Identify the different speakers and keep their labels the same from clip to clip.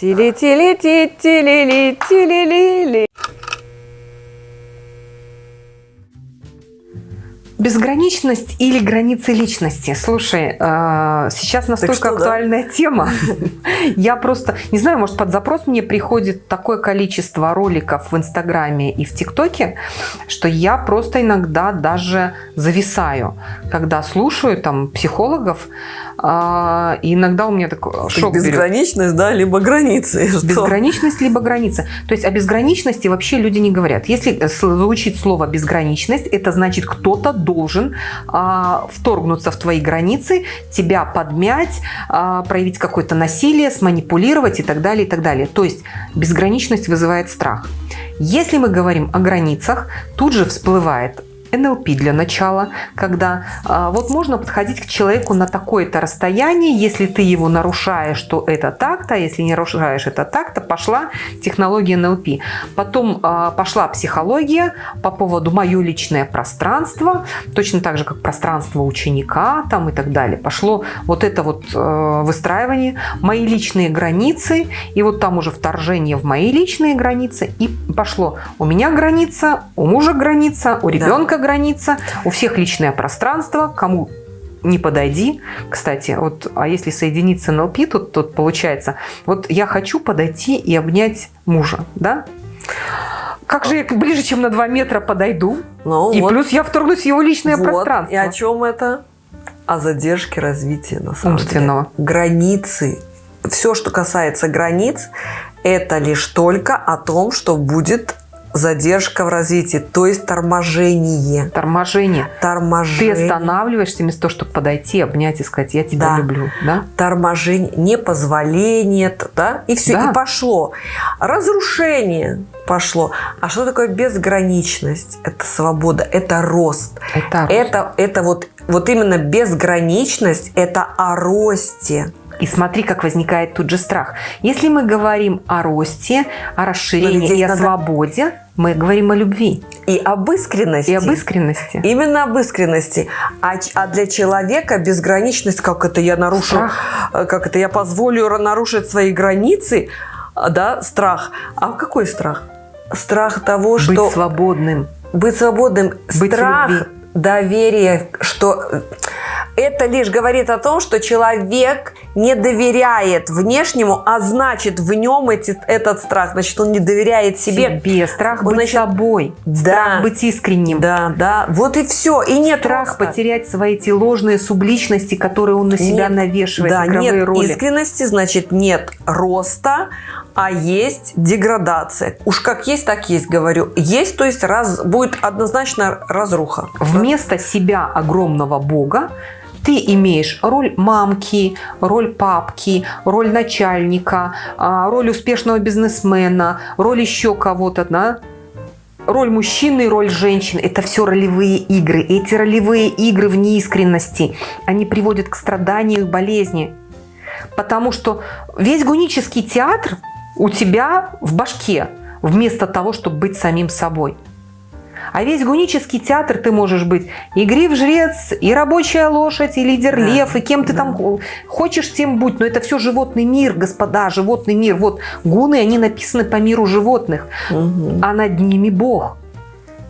Speaker 1: Тили-тили-ти-тили-ли-тили-ли-ли. Безграничность или границы личности? Слушай, э, сейчас настолько
Speaker 2: что, да?
Speaker 1: актуальная тема. Я просто, не знаю, может под запрос мне приходит такое количество роликов в Инстаграме и в ТикТоке, что я просто иногда даже зависаю, когда слушаю там психологов, э, и иногда у меня такой шок берет.
Speaker 2: Безграничность, да, либо границы. Что?
Speaker 1: Безграничность либо граница. То есть о безграничности вообще люди не говорят. Если э, звучит слово безграничность, это значит кто-то должен а, вторгнуться в твои границы, тебя подмять, а, проявить какое-то насилие, сманипулировать и так далее, и так далее. То есть безграничность вызывает страх. Если мы говорим о границах, тут же всплывает НЛП для начала, когда а, вот можно подходить к человеку на такое-то расстояние, если ты его нарушаешь, то это так-то, если не нарушаешь это так-то, пошла технология НЛП. Потом а, пошла психология по поводу мое личное пространство, точно так же, как пространство ученика там и так далее. Пошло вот это вот э, выстраивание, мои личные границы, и вот там уже вторжение в мои личные границы, и пошло у меня граница, у мужа граница, у ребенка граница, у всех личное пространство, кому не подойди. Кстати, вот, а если соединиться НЛП, тут, тут получается, вот я хочу подойти и обнять мужа, да? Как же я ближе, чем на 2 метра подойду?
Speaker 2: Ну,
Speaker 1: и
Speaker 2: вот.
Speaker 1: плюс я вторгнусь в его личное
Speaker 2: Вот.
Speaker 1: пространство.
Speaker 2: И о чем это? О задержке развития, на самом
Speaker 1: Умственного.
Speaker 2: деле. Границы. Все, что касается границ, это лишь только о том, что будет задержка в развитии, то есть торможение.
Speaker 1: Торможение. Ты
Speaker 2: Торможение.
Speaker 1: останавливаешься вместо того, чтобы подойти, обнять и сказать, я тебя
Speaker 2: Да.
Speaker 1: люблю. Да?
Speaker 2: торможение, непозволение, да, и все,
Speaker 1: Да.
Speaker 2: и пошло. Разрушение пошло. А что такое безграничность? Это свобода, это рост.
Speaker 1: Это рост.
Speaker 2: Это, это вот, вот именно безграничность, это о росте.
Speaker 1: И смотри, как возникает тут же страх. Если мы говорим о росте, о расширении
Speaker 2: здесь
Speaker 1: и о
Speaker 2: надо-
Speaker 1: свободе, мы говорим о любви
Speaker 2: И об искренности.
Speaker 1: и об искренности.
Speaker 2: Именно об искренности. А, а для человека безграничность, как это я нарушу,
Speaker 1: Страх.
Speaker 2: э, как это я позволю нарушить свои границы, а, да, страх. А какой страх? Страх того,
Speaker 1: Быть
Speaker 2: что
Speaker 1: свободным.
Speaker 2: быть свободным,
Speaker 1: Быть
Speaker 2: страх,
Speaker 1: любви.
Speaker 2: доверие, что э, это лишь говорит о том, что человек не доверяет внешнему, а значит в нем эти, этот страх, значит он не доверяет себе.
Speaker 1: Себе. Страх
Speaker 2: Он,
Speaker 1: быть
Speaker 2: значит,
Speaker 1: собой.
Speaker 2: да.
Speaker 1: Страх быть искренним.
Speaker 2: Да, да, вот и все. И нет
Speaker 1: Страх
Speaker 2: роста.
Speaker 1: потерять свои эти ложные субличности, которые он на себя
Speaker 2: Нет,
Speaker 1: навешивает,
Speaker 2: Да, нет
Speaker 1: роли.
Speaker 2: искренности, значит нет роста, а есть деградация. Уж как есть, так есть, говорю. Есть, то есть раз, будет однозначно разруха.
Speaker 1: Вместо себя огромного бога ты имеешь роль мамки, роль папки, роль начальника, а, роль успешного бизнесмена, роль еще кого-то, да? роль мужчины роль женщины. Это все ролевые игры. Эти ролевые игры в неискренности, они приводят к страданию и болезни. Потому что весь гунический театр у тебя в башке, вместо того, чтобы быть самим собой. А весь гунический театр ты можешь быть и гриф жрец, и рабочая лошадь, и лидер
Speaker 2: Да,
Speaker 1: лев, и кем ты
Speaker 2: да.
Speaker 1: там хочешь тем будь. Но это все животный мир, господа, животный мир. Вот гуны, они написаны по миру животных,
Speaker 2: Мгм.
Speaker 1: а над ними Бог.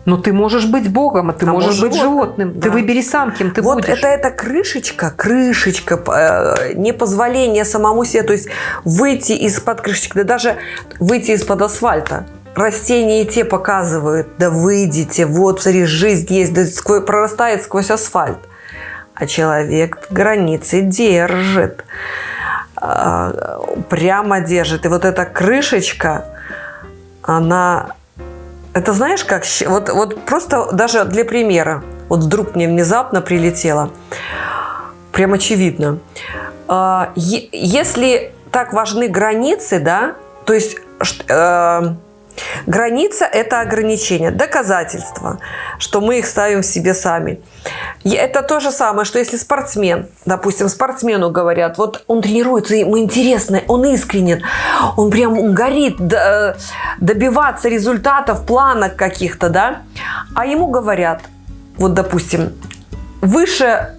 Speaker 1: Но ты можешь быть Богом, а ты
Speaker 2: А
Speaker 1: можешь быть
Speaker 2: животным.
Speaker 1: животным.
Speaker 2: Да.
Speaker 1: Ты выбери сам, кем ты
Speaker 2: вот
Speaker 1: будешь.
Speaker 2: это эта крышечка, крышечка, э, непозволение самому себе, то есть выйти из-под крышечки, да даже выйти из-под асфальта. Растения и те показывают, да выйдите, вот, смотри, жизнь есть, да сквозь- прорастает сквозь асфальт. А человек границы держит, а, прямо держит. И вот эта крышечка, она это знаешь, как вот, вот просто даже для примера. Вот вдруг мне внезапно прилетело. Прям очевидно. А, Если так важны границы, да, то есть э, граница – это ограничение, доказательство, что мы их ставим в себе сами. И Это то же самое, что если спортсмен, допустим, спортсмену говорят, вот он тренируется, ему интересно, он искренен, он прям горит д- добиваться результатов, планок каких-то, да, а ему говорят, вот, допустим, выше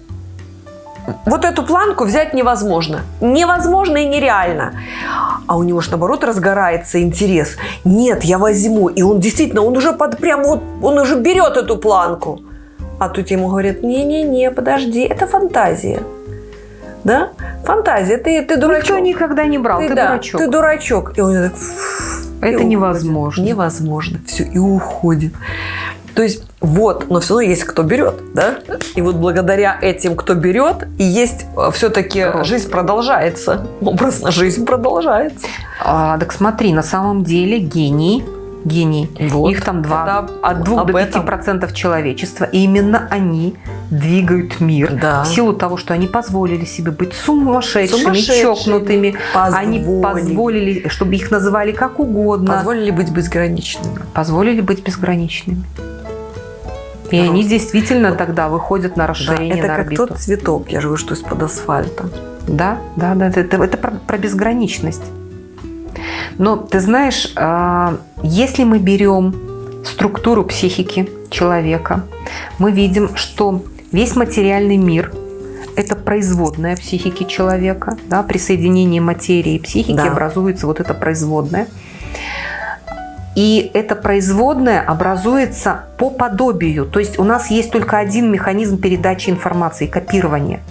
Speaker 2: вот эту планку взять невозможно. Невозможно и нереально. А у него же наоборот разгорается интерес. Нет, я возьму. И он действительно, он уже под прям вот, он уже берет эту планку. А тут ему говорят, не-не-не, подожди, это фантазия. Да? Фантазия, ты, ты дурачок.
Speaker 1: Никто никогда не брал, ты,
Speaker 2: ты
Speaker 1: да, дурачок.
Speaker 2: Ты дурачок. И он так...
Speaker 1: Это невозможно.
Speaker 2: Невозможно. Все, и уходит. То есть вот, но все равно есть кто берет, да? И вот благодаря этим, кто берет, и есть э, все-таки жизнь продолжается. Образно жизнь продолжается.
Speaker 1: А, так смотри, на самом деле гений гений. Вот. Их там два, от 2 до 5 процентов человечества. И именно они двигают мир да. в силу того, что они позволили себе быть сумасшедшими, сумасшедшими чокнутыми. Позволили. Они позволили, чтобы их называли как угодно.
Speaker 2: Позволили быть безграничными.
Speaker 1: Позволили быть безграничными. И они действительно тогда выходят на расширение
Speaker 2: да, это
Speaker 1: на
Speaker 2: как тот цветок, я же говорю, что из-под асфальта.
Speaker 1: Да, да, да, это, это про, про безграничность. Но ты знаешь, а, если мы берем структуру психики человека, мы видим, что весь материальный мир – это производная психики человека. Да? При соединении материи и психики да. образуется вот это производное – и эта производная образуется по подобию. То есть у нас есть только один механизм передачи информации – копирование.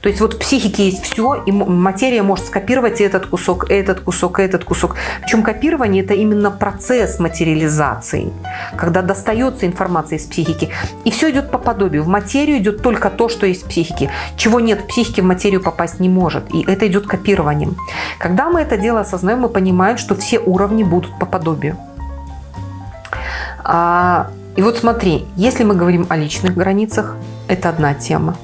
Speaker 1: То есть вот в психике есть все, и материя может скопировать этот кусок, этот кусок, этот кусок. Причем копирование – это именно процесс материализации, когда достается информация из психики. И все идет по подобию. В материю идет только то, что есть в психике. Чего нет в психике, в материю попасть не может. И это идет копированием. Когда мы это дело осознаем, мы понимаем, что все уровни будут по подобию. А, и вот смотри, если мы говорим о личных границах, это одна тема.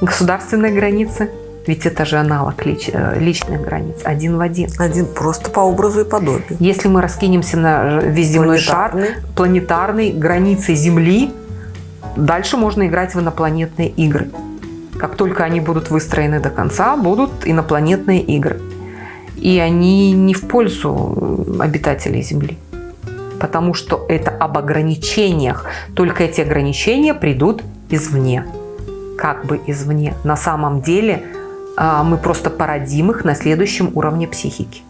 Speaker 1: Государственные границы, ведь это же аналог лич, э, личных границ, один в один.
Speaker 2: Один просто по образу и подобию.
Speaker 1: Если мы раскинемся на весь земной планетарный. шар, планетарный, границы Земли, дальше можно играть в инопланетные игры. Как только они будут выстроены до конца, будут инопланетные игры. И они не в пользу обитателей Земли потому что это об ограничениях. Только эти ограничения придут извне, как бы извне. На самом деле а, мы просто породим их на следующем уровне психики.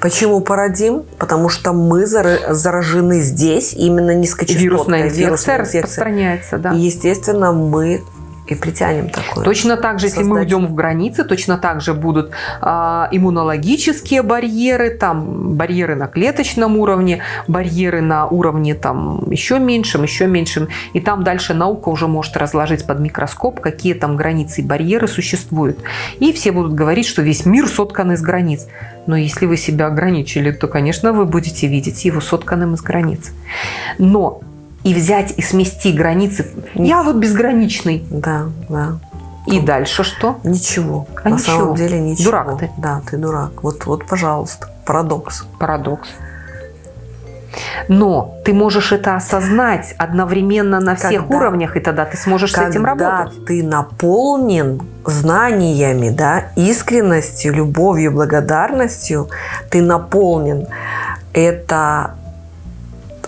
Speaker 2: Почему породим? Потому что мы заражены здесь именно низкочастотной
Speaker 1: вирусная инфекция, вирусная инфекция распространяется. Да.
Speaker 2: И, естественно, мы и притянем такое.
Speaker 1: Точно так же, создать. если мы уйдем в границы, точно так же будут э, иммунологические барьеры, там барьеры на клеточном уровне, барьеры на уровне там еще меньшем, еще меньшем. И там дальше наука уже может разложить под микроскоп, какие там границы и барьеры существуют. И все будут говорить, что весь мир соткан из границ. Но если вы себя ограничили, то, конечно, вы будете видеть его сотканным из границ. Но и взять и смести границы. Я вот безграничный.
Speaker 2: Да, да.
Speaker 1: И ну, дальше что?
Speaker 2: Ничего. А На ничего. самом деле ничего.
Speaker 1: Дурак ты.
Speaker 2: Да, ты дурак. Вот, вот, пожалуйста, парадокс.
Speaker 1: Парадокс. Но ты можешь это осознать одновременно на всех когда, уровнях, и тогда ты сможешь с этим работать.
Speaker 2: Когда ты наполнен знаниями, да, искренностью, любовью, благодарностью, ты наполнен. Это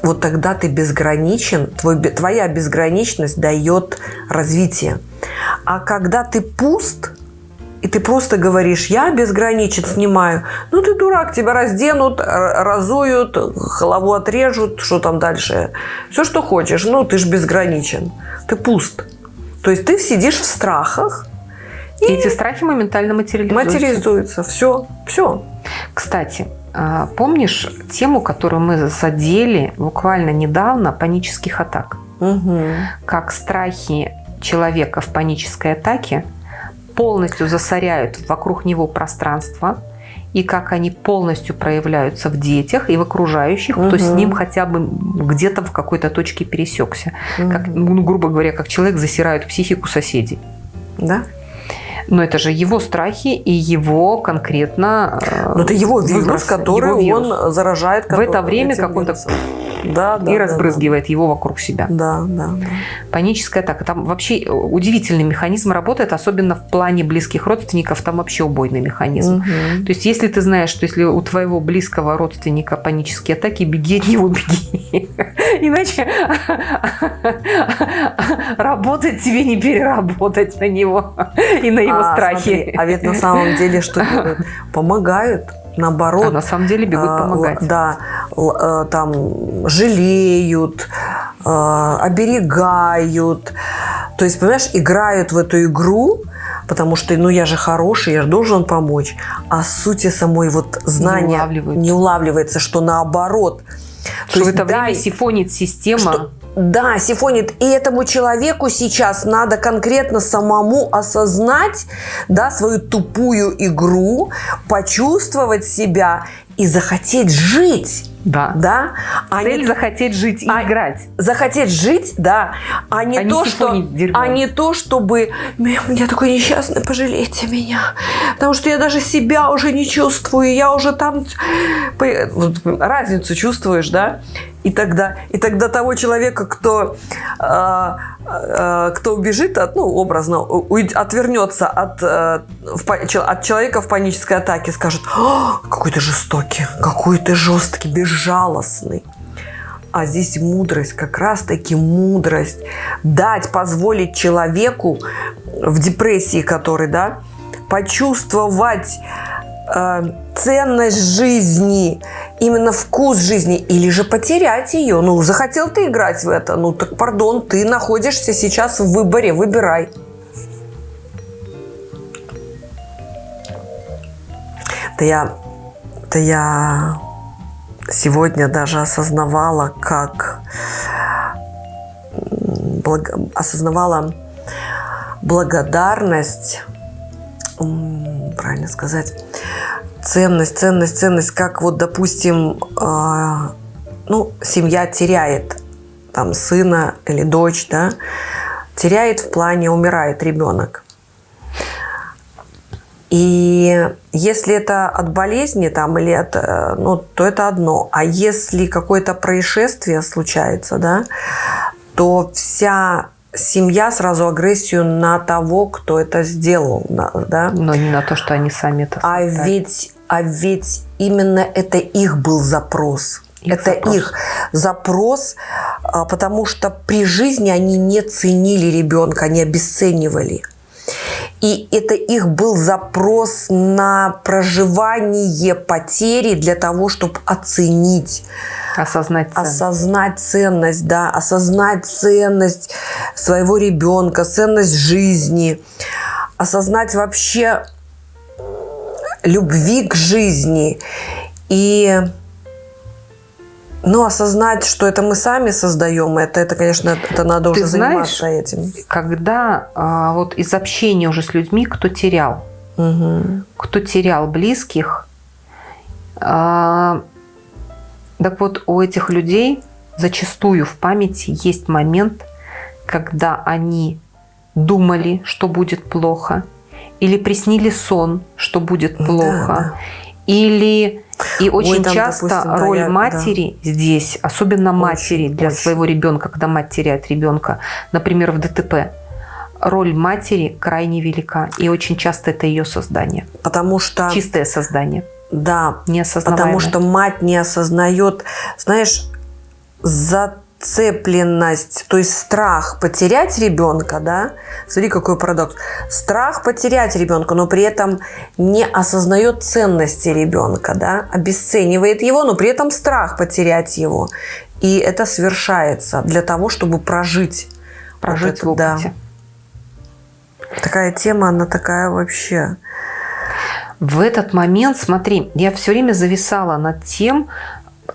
Speaker 2: вот тогда ты безграничен, твой, твоя безграничность дает развитие. А когда ты пуст, и ты просто говоришь, я безграничен, снимаю. Ну, ты дурак, тебя разденут, разуют, голову отрежут, что там дальше. Все, что хочешь. Ну, ты же безграничен. Ты пуст. То есть ты сидишь в страхах.
Speaker 1: И, и эти страхи моментально материализуются.
Speaker 2: Материализуются. Все. Все.
Speaker 1: Кстати, помнишь тему, которую мы задели буквально недавно, панических атак?
Speaker 2: Угу.
Speaker 1: Как страхи человека в панической атаке полностью засоряют вокруг него пространство, и как они полностью проявляются в детях и в окружающих, угу. кто с ним хотя бы где-то в какой-то точке пересекся. Угу. Как, ну, грубо говоря, как человек засирает психику соседей.
Speaker 2: Да?
Speaker 1: Но это же его страхи и его конкретно
Speaker 2: э, Но это его вирус, выброс, который его вирус. он заражает.
Speaker 1: В это время, как он так да, да, и да, разбрызгивает да. его вокруг себя.
Speaker 2: Да, да, да.
Speaker 1: Паническая атака. Там вообще удивительный механизм работает, особенно в плане близких родственников, там вообще убойный механизм. Угу. То есть, если ты знаешь, что если у твоего близкого родственника панические атаки, беги от него, беги. Иначе работать тебе не переработать на него и на его а, страхи.
Speaker 2: Смотри, а ведь на самом деле что делают? Помогают наоборот. А
Speaker 1: на самом деле бегут а, помогать.
Speaker 2: Да, э, там жалеют, э, оберегают. То есть, понимаешь, играют в эту игру, потому что, ну, я же хороший, я же должен помочь. А сути самой вот знания не, не улавливается, что наоборот.
Speaker 1: Что То в это время сифонит система. Что,
Speaker 2: да, сифонит. И этому человеку сейчас надо конкретно самому осознать да, свою тупую игру, почувствовать себя и захотеть жить.
Speaker 1: Да.
Speaker 2: да?
Speaker 1: А Цель не... захотеть жить и а... играть.
Speaker 2: Захотеть жить, да. А не, а то, что... а не то, чтобы я такой несчастный, пожалейте меня. Потому что я даже себя уже не чувствую. Я уже там разницу чувствуешь, да? И тогда, и тогда того человека, кто, э, кто убежит от, ну, образно, отвернется от, э, от человека в панической атаке, скажет, какой ты жестокий, какой ты жесткий, безжалостный. А здесь мудрость, как раз-таки мудрость. Дать, позволить человеку в депрессии, который, да, почувствовать э, ценность жизни, именно вкус жизни, или же потерять ее. Ну, захотел ты играть в это, ну так, пардон, ты находишься сейчас в выборе, выбирай. Да я, да я сегодня даже осознавала, как благ, осознавала благодарность, правильно сказать, ценность, ценность, ценность, как вот, допустим, э, ну, семья теряет там сына или дочь, да, теряет в плане умирает ребенок. И если это от болезни там, или от, э, ну, то это одно. А если какое-то происшествие случается, да, то вся семья сразу агрессию на того, кто это сделал, да?
Speaker 1: Но не на то, что они сами это
Speaker 2: А ведь, а ведь именно это их был запрос. Их это запрос. их запрос, а, потому что при жизни они не ценили ребенка, они обесценивали. И это их был запрос на проживание потери для того, чтобы оценить.
Speaker 1: Осознать
Speaker 2: ценность. Осознать ценность, да. Осознать ценность своего ребенка, ценность жизни. Осознать вообще любви к жизни. И ну, осознать, что это мы сами создаем, это, это конечно, это надо Ты уже знаешь, заниматься этим.
Speaker 1: Когда а, вот из общения уже с людьми, кто терял, угу. кто терял близких, а, так вот у этих людей зачастую в памяти есть момент, когда они думали, что будет плохо, или приснили сон, что будет плохо, да, да. или и очень Ой, там, часто допустим, роль да, матери да. здесь, особенно очень, матери для очень. своего ребенка, когда мать теряет ребенка, например, в ДТП, роль матери крайне велика. И очень часто это ее создание.
Speaker 2: Потому что...
Speaker 1: Чистое создание.
Speaker 2: Да, потому что мать не осознает, знаешь, за зацепленность, то есть страх потерять ребенка, да, смотри, какой парадокс, страх потерять ребенка, но при этом не осознает ценности ребенка, да, обесценивает его, но при этом страх потерять его. И это совершается для того, чтобы прожить.
Speaker 1: Прожить опыте.
Speaker 2: Да. Такая тема, она такая вообще...
Speaker 1: В этот момент, смотри, я все время зависала над тем,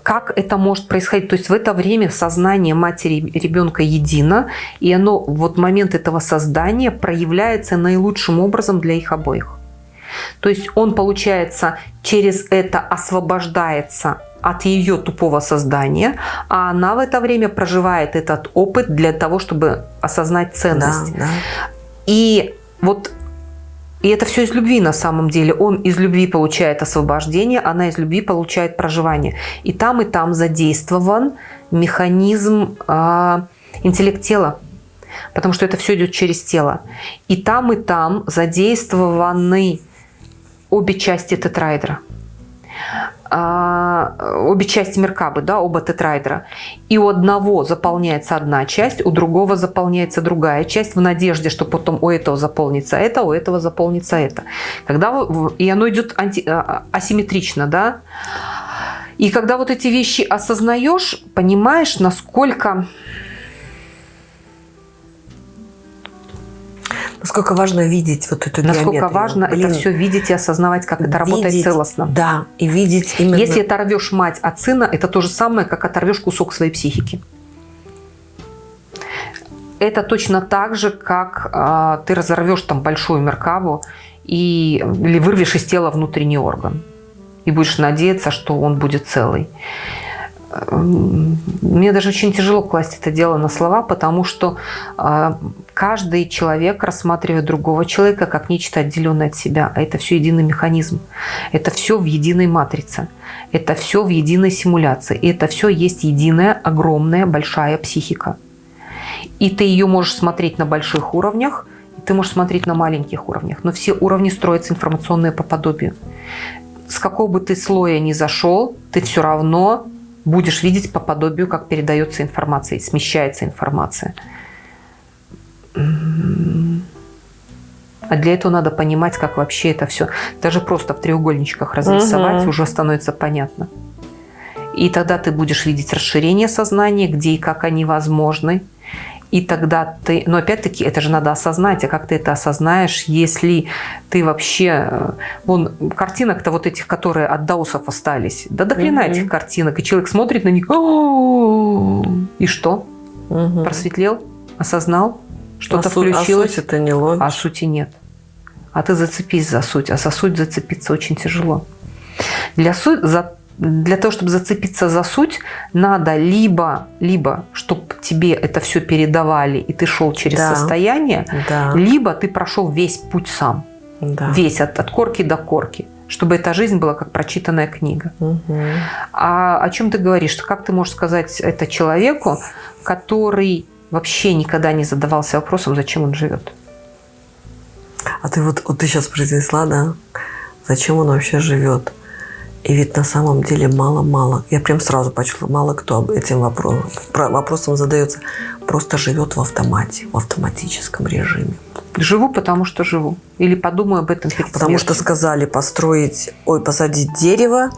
Speaker 1: как это может происходить. То есть в это время сознание матери и ребенка едино, и оно, вот момент этого создания проявляется наилучшим образом для их обоих. То есть он, получается, через это освобождается от ее тупого создания, а она в это время проживает этот опыт для того, чтобы осознать ценность. Да, да. И вот И это все из любви на самом деле. Он из любви получает освобождение, она из любви получает проживание. И там, и там задействован механизм э, интеллект тела. Потому что это все идет через тело. И там, и там задействованы обе части тетрайдера. А, обе части Меркабы, да, оба тетрайдера. И у одного заполняется одна часть, у другого заполняется другая часть в надежде, что потом у этого заполнится это, у этого заполнится это. Когда, и оно идет анти, а, асимметрично, да. И когда вот эти вещи осознаешь, понимаешь, насколько
Speaker 2: Насколько важно видеть вот эту
Speaker 1: Насколько
Speaker 2: геометрию.
Speaker 1: важно Блин, это все видеть и осознавать, как это видеть, работает целостно.
Speaker 2: Да, и видеть именно...
Speaker 1: Если оторвешь мать от сына, это то же самое, как оторвешь кусок своей психики. Это точно так же, как э, ты разорвешь там большую меркаву и, или вырвешь из тела внутренний орган. И будешь надеяться, что он будет целый. Мне даже очень тяжело класть это дело на слова, потому что а, каждый человек рассматривает другого человека как нечто отделенное от себя. А это все единый механизм. Это все в единой матрице. Это все в единой симуляции. И это все есть единая, огромная, большая психика. И ты ее можешь смотреть на больших уровнях, и ты можешь смотреть на маленьких уровнях. Но все уровни строятся информационные по подобию. С какого бы ты слоя ни зашел, ты все равно будешь видеть по подобию, как передается информация, смещается информация. А для этого надо понимать, как вообще это все. Даже просто в треугольничках разрисовать угу. уже становится понятно. И тогда ты будешь видеть расширение сознания, где и как они возможны. И тогда ты... Но опять-таки это же надо осознать. А как ты это осознаешь, если ты вообще... Э, вон, картинок-то вот этих, которые от даусов остались. Да до хрена угу. этих картинок. И человек смотрит на них. И что? Угу. Просветлел? Осознал? Что-то а включилось?
Speaker 2: А суть это не ловишь.
Speaker 1: А сути нет. А ты зацепись за суть. А за суть зацепиться очень тяжело. Для, суть, за для того, чтобы зацепиться за суть, надо либо, либо чтобы тебе это все передавали, и ты шел через да. состояние, да. либо ты прошел весь путь сам. Да. Весь, от, от корки до корки. Чтобы эта жизнь была как прочитанная книга. Угу. А о чем ты говоришь? Как ты можешь сказать это человеку, который вообще никогда не задавался вопросом, зачем он живет?
Speaker 2: А ты вот, вот ты сейчас произнесла, да? Зачем он вообще живет? И ведь на самом деле мало-мало, я прям сразу почувствовала, мало кто этим вопросом, вопросом задается, просто живет в автомате, в автоматическом режиме.
Speaker 1: Живу, потому что живу. Или подумаю об этом перед
Speaker 2: Потому что сказали построить, ой, посадить дерево,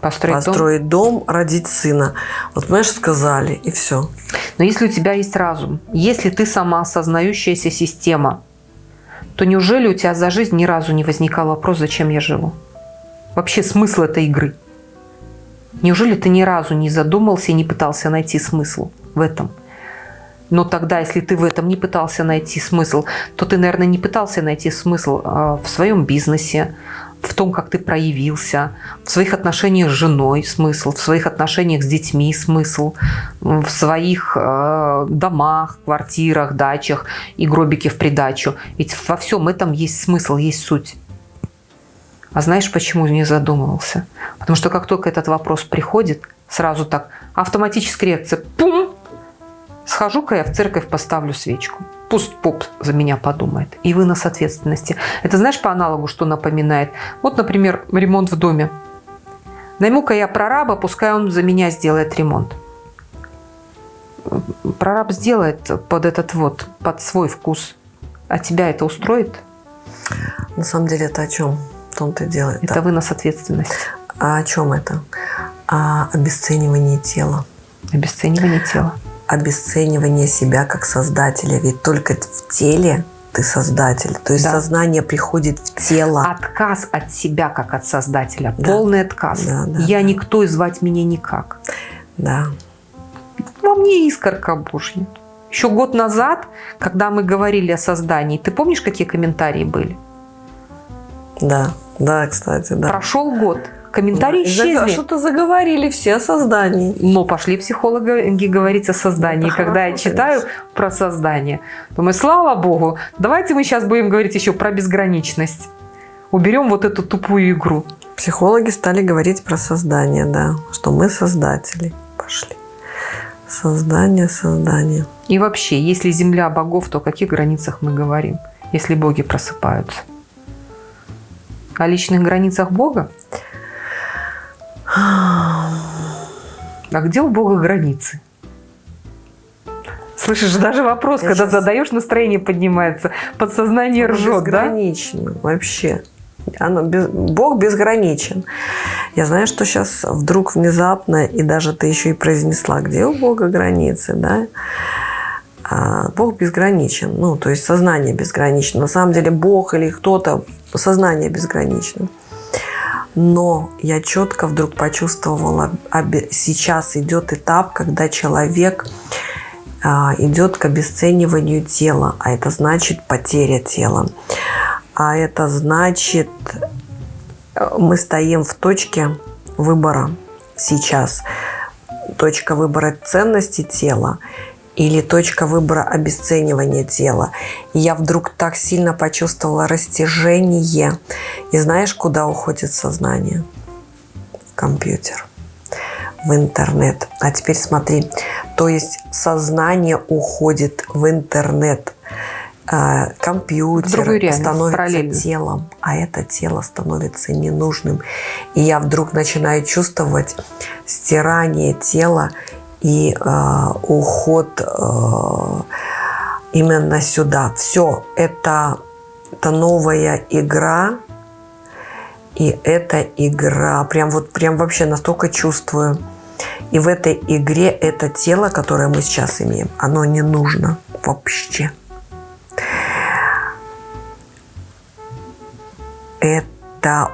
Speaker 2: построить, построить дом? дом, родить сына. Вот, понимаешь, сказали, и все.
Speaker 1: Но если у тебя есть разум, если ты сама осознающаяся система, то неужели у тебя за жизнь ни разу не возникал вопрос, зачем я живу? Вообще смысл этой игры? Неужели ты ни разу не задумался и не пытался найти смысл в этом? Но тогда, если ты в этом не пытался найти смысл, то ты, наверное, не пытался найти смысл а, в своем бизнесе, в том, как ты проявился, в своих отношениях с женой смысл, в своих отношениях с детьми смысл, в своих э, домах, квартирах, дачах и гробике в придачу. Ведь во всем этом есть смысл, есть суть. А знаешь, почему не задумывался? Потому что как только этот вопрос приходит, сразу так автоматическая реакция «пум!» Схожу-ка я в церковь, поставлю свечку. Пусть поп за меня подумает. И вынос ответственности. Это знаешь по аналогу, что напоминает? Вот, например, ремонт в доме. Найму-ка я прораба, пускай он за меня сделает ремонт. Прораб сделает под этот вот, под свой вкус. А тебя это устроит?
Speaker 2: На самом деле это о чем? Том-то дело.
Speaker 1: Это да. вынос ответственности.
Speaker 2: А о чем это? О обесценивании тела.
Speaker 1: Обесценивание тела.
Speaker 2: Обесценивание себя как создателя. Ведь только в теле ты создатель. То есть да. сознание приходит в тело.
Speaker 1: Отказ от себя как от создателя. Да. Полный отказ. Да, да, Я да. никто и звать меня никак.
Speaker 2: Да.
Speaker 1: Во мне искорка Божья. Еще год назад, когда мы говорили о создании, ты помнишь, какие комментарии были?
Speaker 2: Да, да, кстати, да.
Speaker 1: Прошел год. комментарии исчезли.
Speaker 2: Что-то заговорили все о создании.
Speaker 1: Но пошли психологи говорить о создании.
Speaker 2: Это
Speaker 1: Когда я читаю
Speaker 2: конечно.
Speaker 1: про создание, думаю, слава богу, давайте мы сейчас будем говорить еще про безграничность. Уберем вот эту тупую игру.
Speaker 2: Психологи стали говорить про создание, да, что мы создатели. Пошли. Создание, создание.
Speaker 1: И вообще, если земля богов, то о каких границах мы говорим, если боги просыпаются? О личных границах Бога? А где у Бога границы? Слышишь, даже вопрос,
Speaker 2: Я
Speaker 1: когда
Speaker 2: щас-
Speaker 1: задаешь, настроение поднимается, подсознание
Speaker 2: Оно
Speaker 1: ржет, да?
Speaker 2: безгранично вообще. Оно без- Бог безграничен. Я знаю, что сейчас вдруг внезапно, и даже ты еще и произнесла, где у Бога границы, да? А, Бог безграничен. Ну, то есть сознание безгранично. На самом деле Бог или кто-то, сознание безгранично. Но я четко вдруг почувствовала, сейчас идет этап, когда человек а, идет к обесцениванию тела, а это значит потеря тела. А это значит, э, мы стоим в точке выбора сейчас. Точка выбора ценности тела или точка выбора обесценивания тела. И я вдруг так сильно почувствовала растяжение. И знаешь, куда уходит сознание? В компьютер в интернет. А теперь смотри, то есть сознание уходит в интернет, А, компьютер становится
Speaker 1: параллельно.
Speaker 2: телом, а это тело становится ненужным. И я вдруг начинаю чувствовать стирание тела и э, уход э, именно сюда. Все, это, это новая игра, и эта игра, прям вот прям вообще настолько чувствую. И в этой игре это тело, которое мы сейчас имеем, оно не нужно вообще. Это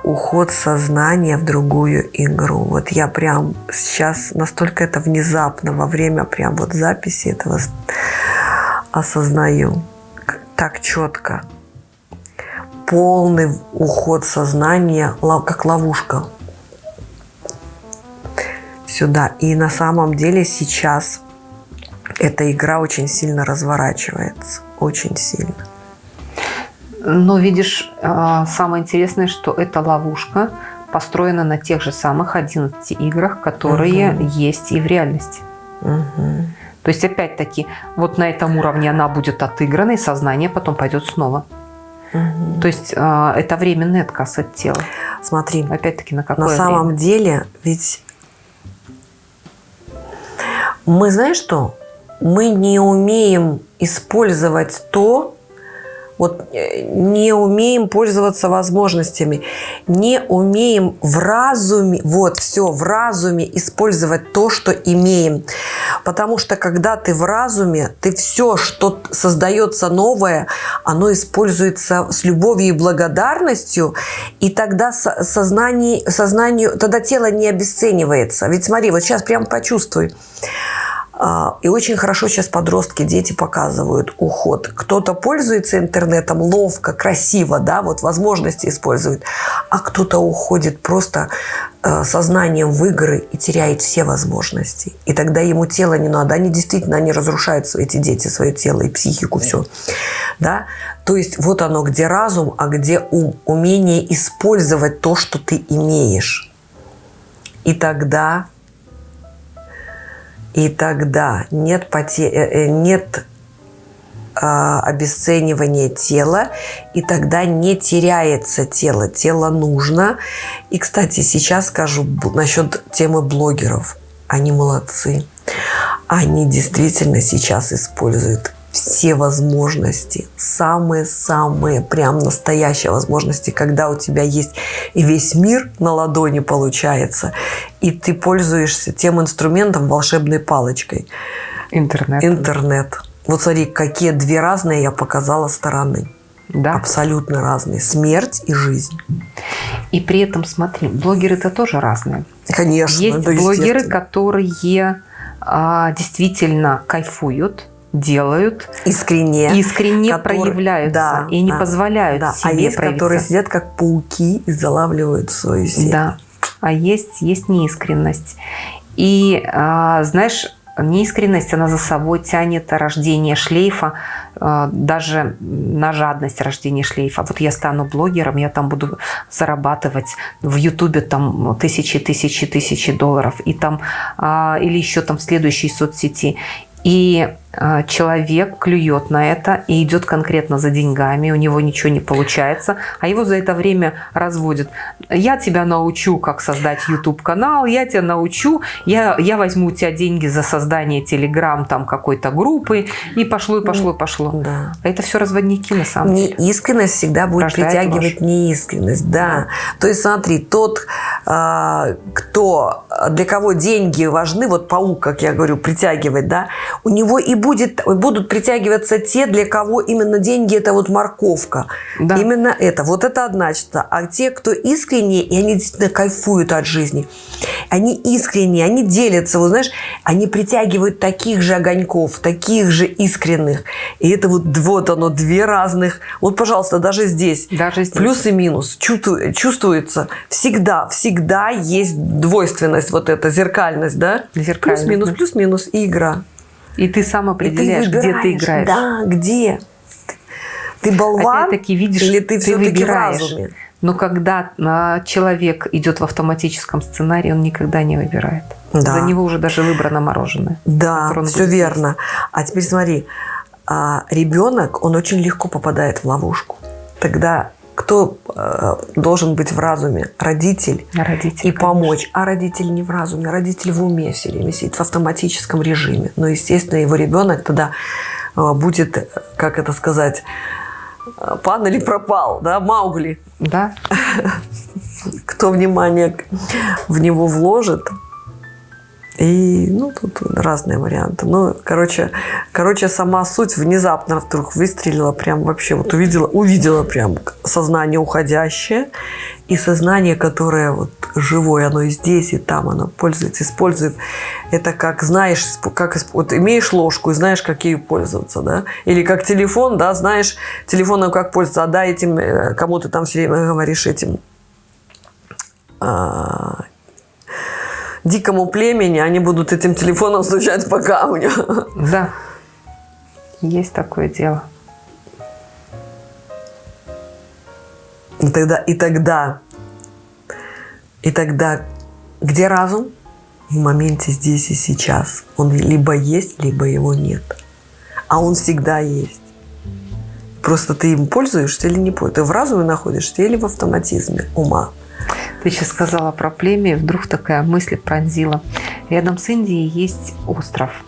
Speaker 2: уход сознания в другую игру. Вот я прям сейчас настолько это внезапно во время прям вот записи этого осознаю. Так четко. Полный уход сознания, как ловушка сюда. И на самом деле сейчас эта игра очень сильно разворачивается. Очень сильно.
Speaker 1: Но видишь, а, самое интересное, что эта ловушка построена на тех же самых 11 играх, которые
Speaker 2: Мгм.
Speaker 1: есть и в реальности.
Speaker 2: Мгм.
Speaker 1: То есть, опять-таки, вот на этом уровне она будет отыграна, и сознание потом пойдет снова.
Speaker 2: Мгм.
Speaker 1: То есть, а, это временный отказ от тела.
Speaker 2: Смотри,
Speaker 1: Опять-таки, на какое
Speaker 2: на самом
Speaker 1: время?
Speaker 2: деле ведь мы, знаешь что, мы не умеем использовать то, вот э, не умеем пользоваться возможностями, не умеем в разуме, вот все, в разуме использовать то, что имеем. Потому что когда ты в разуме, ты все, что создается новое, оно используется с любовью и благодарностью, и тогда со- сознание, сознанию, тогда тело не обесценивается. Ведь смотри, вот сейчас прям почувствуй. А, И очень хорошо сейчас подростки, дети показывают уход. Кто-то пользуется интернетом ловко, красиво, да, вот возможности использует, а кто-то уходит просто э, сознанием в игры и теряет все возможности. И тогда ему тело не надо. Они действительно, они разрушают эти дети, свое тело и психику, все. Да? То есть вот оно, где разум, а где ум. Умение использовать то, что ты имеешь. И тогда и тогда нет, поте- э, э, нет а, обесценивания тела, и тогда не теряется тело. Тело нужно. И, кстати, сейчас скажу насчет темы блогеров. Они молодцы. Они действительно сейчас используют все возможности, самые-самые, прям настоящие возможности, когда у тебя есть и весь мир на ладони получается, и ты пользуешься тем инструментом волшебной палочкой.
Speaker 1: Интернет.
Speaker 2: Интернет. Вот смотри, какие две разные я показала стороны.
Speaker 1: да.
Speaker 2: Абсолютно разные. Смерть и жизнь.
Speaker 1: И при этом, смотри, блогеры-то тоже разные.
Speaker 2: Конечно.
Speaker 1: Есть
Speaker 2: да,
Speaker 1: блогеры, которые а, действительно кайфуют, делают,
Speaker 2: искренне.
Speaker 1: искренне
Speaker 2: которые-
Speaker 1: проявляются
Speaker 2: да,
Speaker 1: и не
Speaker 2: да,
Speaker 1: позволяют
Speaker 2: да.
Speaker 1: себе
Speaker 2: А есть,
Speaker 1: проявиться.
Speaker 2: которые сидят как пауки и залавливают свою сеть.
Speaker 1: Да. а есть, есть неискренность. И, а, знаешь, неискренность, она за собой тянет рождение шлейфа, а, даже на жадность рождения шлейфа. Вот я стану блогером, я там буду зарабатывать в Ютубе там тысячи, тысячи, тысячи долларов, и там, а, или еще там в следующей соцсети. И а, человек клюет на это и идет конкретно за деньгами, у него ничего не получается, а его за это время разводят. Я тебя научу, как создать YouTube-канал, я тебя научу, я, я возьму у тебя деньги за создание Telegram там какой-то группы, и пошло, и пошло, и пошло.
Speaker 2: Да.
Speaker 1: Это все разводники на самом деле.
Speaker 2: Неискренность всегда будет
Speaker 1: Рождает
Speaker 2: притягивать
Speaker 1: ложь.
Speaker 2: неискренность, да. То есть смотри, тот, а, кто, для кого деньги важны, вот паук, как я говорю, притягивает, да, у него и будет, будут притягиваться те, для кого именно деньги это вот морковка.
Speaker 1: Да.
Speaker 2: Именно это. Вот это одна. А те, кто искренне, и они действительно кайфуют от жизни, они искренние, они делятся, вот знаешь, они притягивают таких же огоньков, таких же искренних. И это вот, вот оно, две разных. Вот, пожалуйста, даже здесь.
Speaker 1: Даже здесь.
Speaker 2: Плюс и минус. Чувству- чувствуется. Всегда, всегда есть двойственность, вот эта зеркальность, да?
Speaker 1: Зеркальность,
Speaker 2: Плюс-минус, плюс-минус и игра.
Speaker 1: И ты сам
Speaker 2: И
Speaker 1: определяешь, где ты играешь.
Speaker 2: Да, где. Ты болван
Speaker 1: Опять-таки, видишь,
Speaker 2: или ты,
Speaker 1: ты
Speaker 2: все-таки в разуме?
Speaker 1: Но когда а, человек идет в автоматическом сценарии, он никогда не выбирает.
Speaker 2: Да.
Speaker 1: За него уже даже выбрано мороженое.
Speaker 2: Да, все верно. А теперь смотри, а, ребенок, он очень легко попадает в ловушку. Тогда кто э, должен быть в разуме? Родитель.
Speaker 1: На родителей,
Speaker 2: И помочь. А родитель не в разуме, родитель в уме все время сидит в автоматическом режиме. Но, естественно, его ребенок тогда э, будет, э, как это сказать, э, пан или пропал, да, Маугли.
Speaker 1: Да,
Speaker 2: Кто внимание в него вложит. И, ну, тут разные варианты. Ну, короче, короче, сама суть внезапно вдруг выстрелила прям вообще. Вот увидела, увидела прям сознание уходящее и сознание, которое вот живое, оно и здесь, и там, оно пользуется, использует. Это как, знаешь, как, вот имеешь ложку и знаешь, как ею пользоваться, да? Или как телефон, да, знаешь телефоном как пользоваться, а да, этим, э, кому ты там все время говоришь этим а, дикому племени, они будут этим телефоном стучать по камню.
Speaker 1: да. Есть такое дело.
Speaker 2: И тогда, и тогда, и тогда, где разум? В моменте здесь и сейчас. Он либо есть, либо его нет. А он всегда есть. Просто ты им пользуешься или не пользуешься. Ты в разуме находишься или в автоматизме ума.
Speaker 1: Ты сейчас сказала про племя, и вдруг такая мысль пронзила. Рядом с Индией есть остров.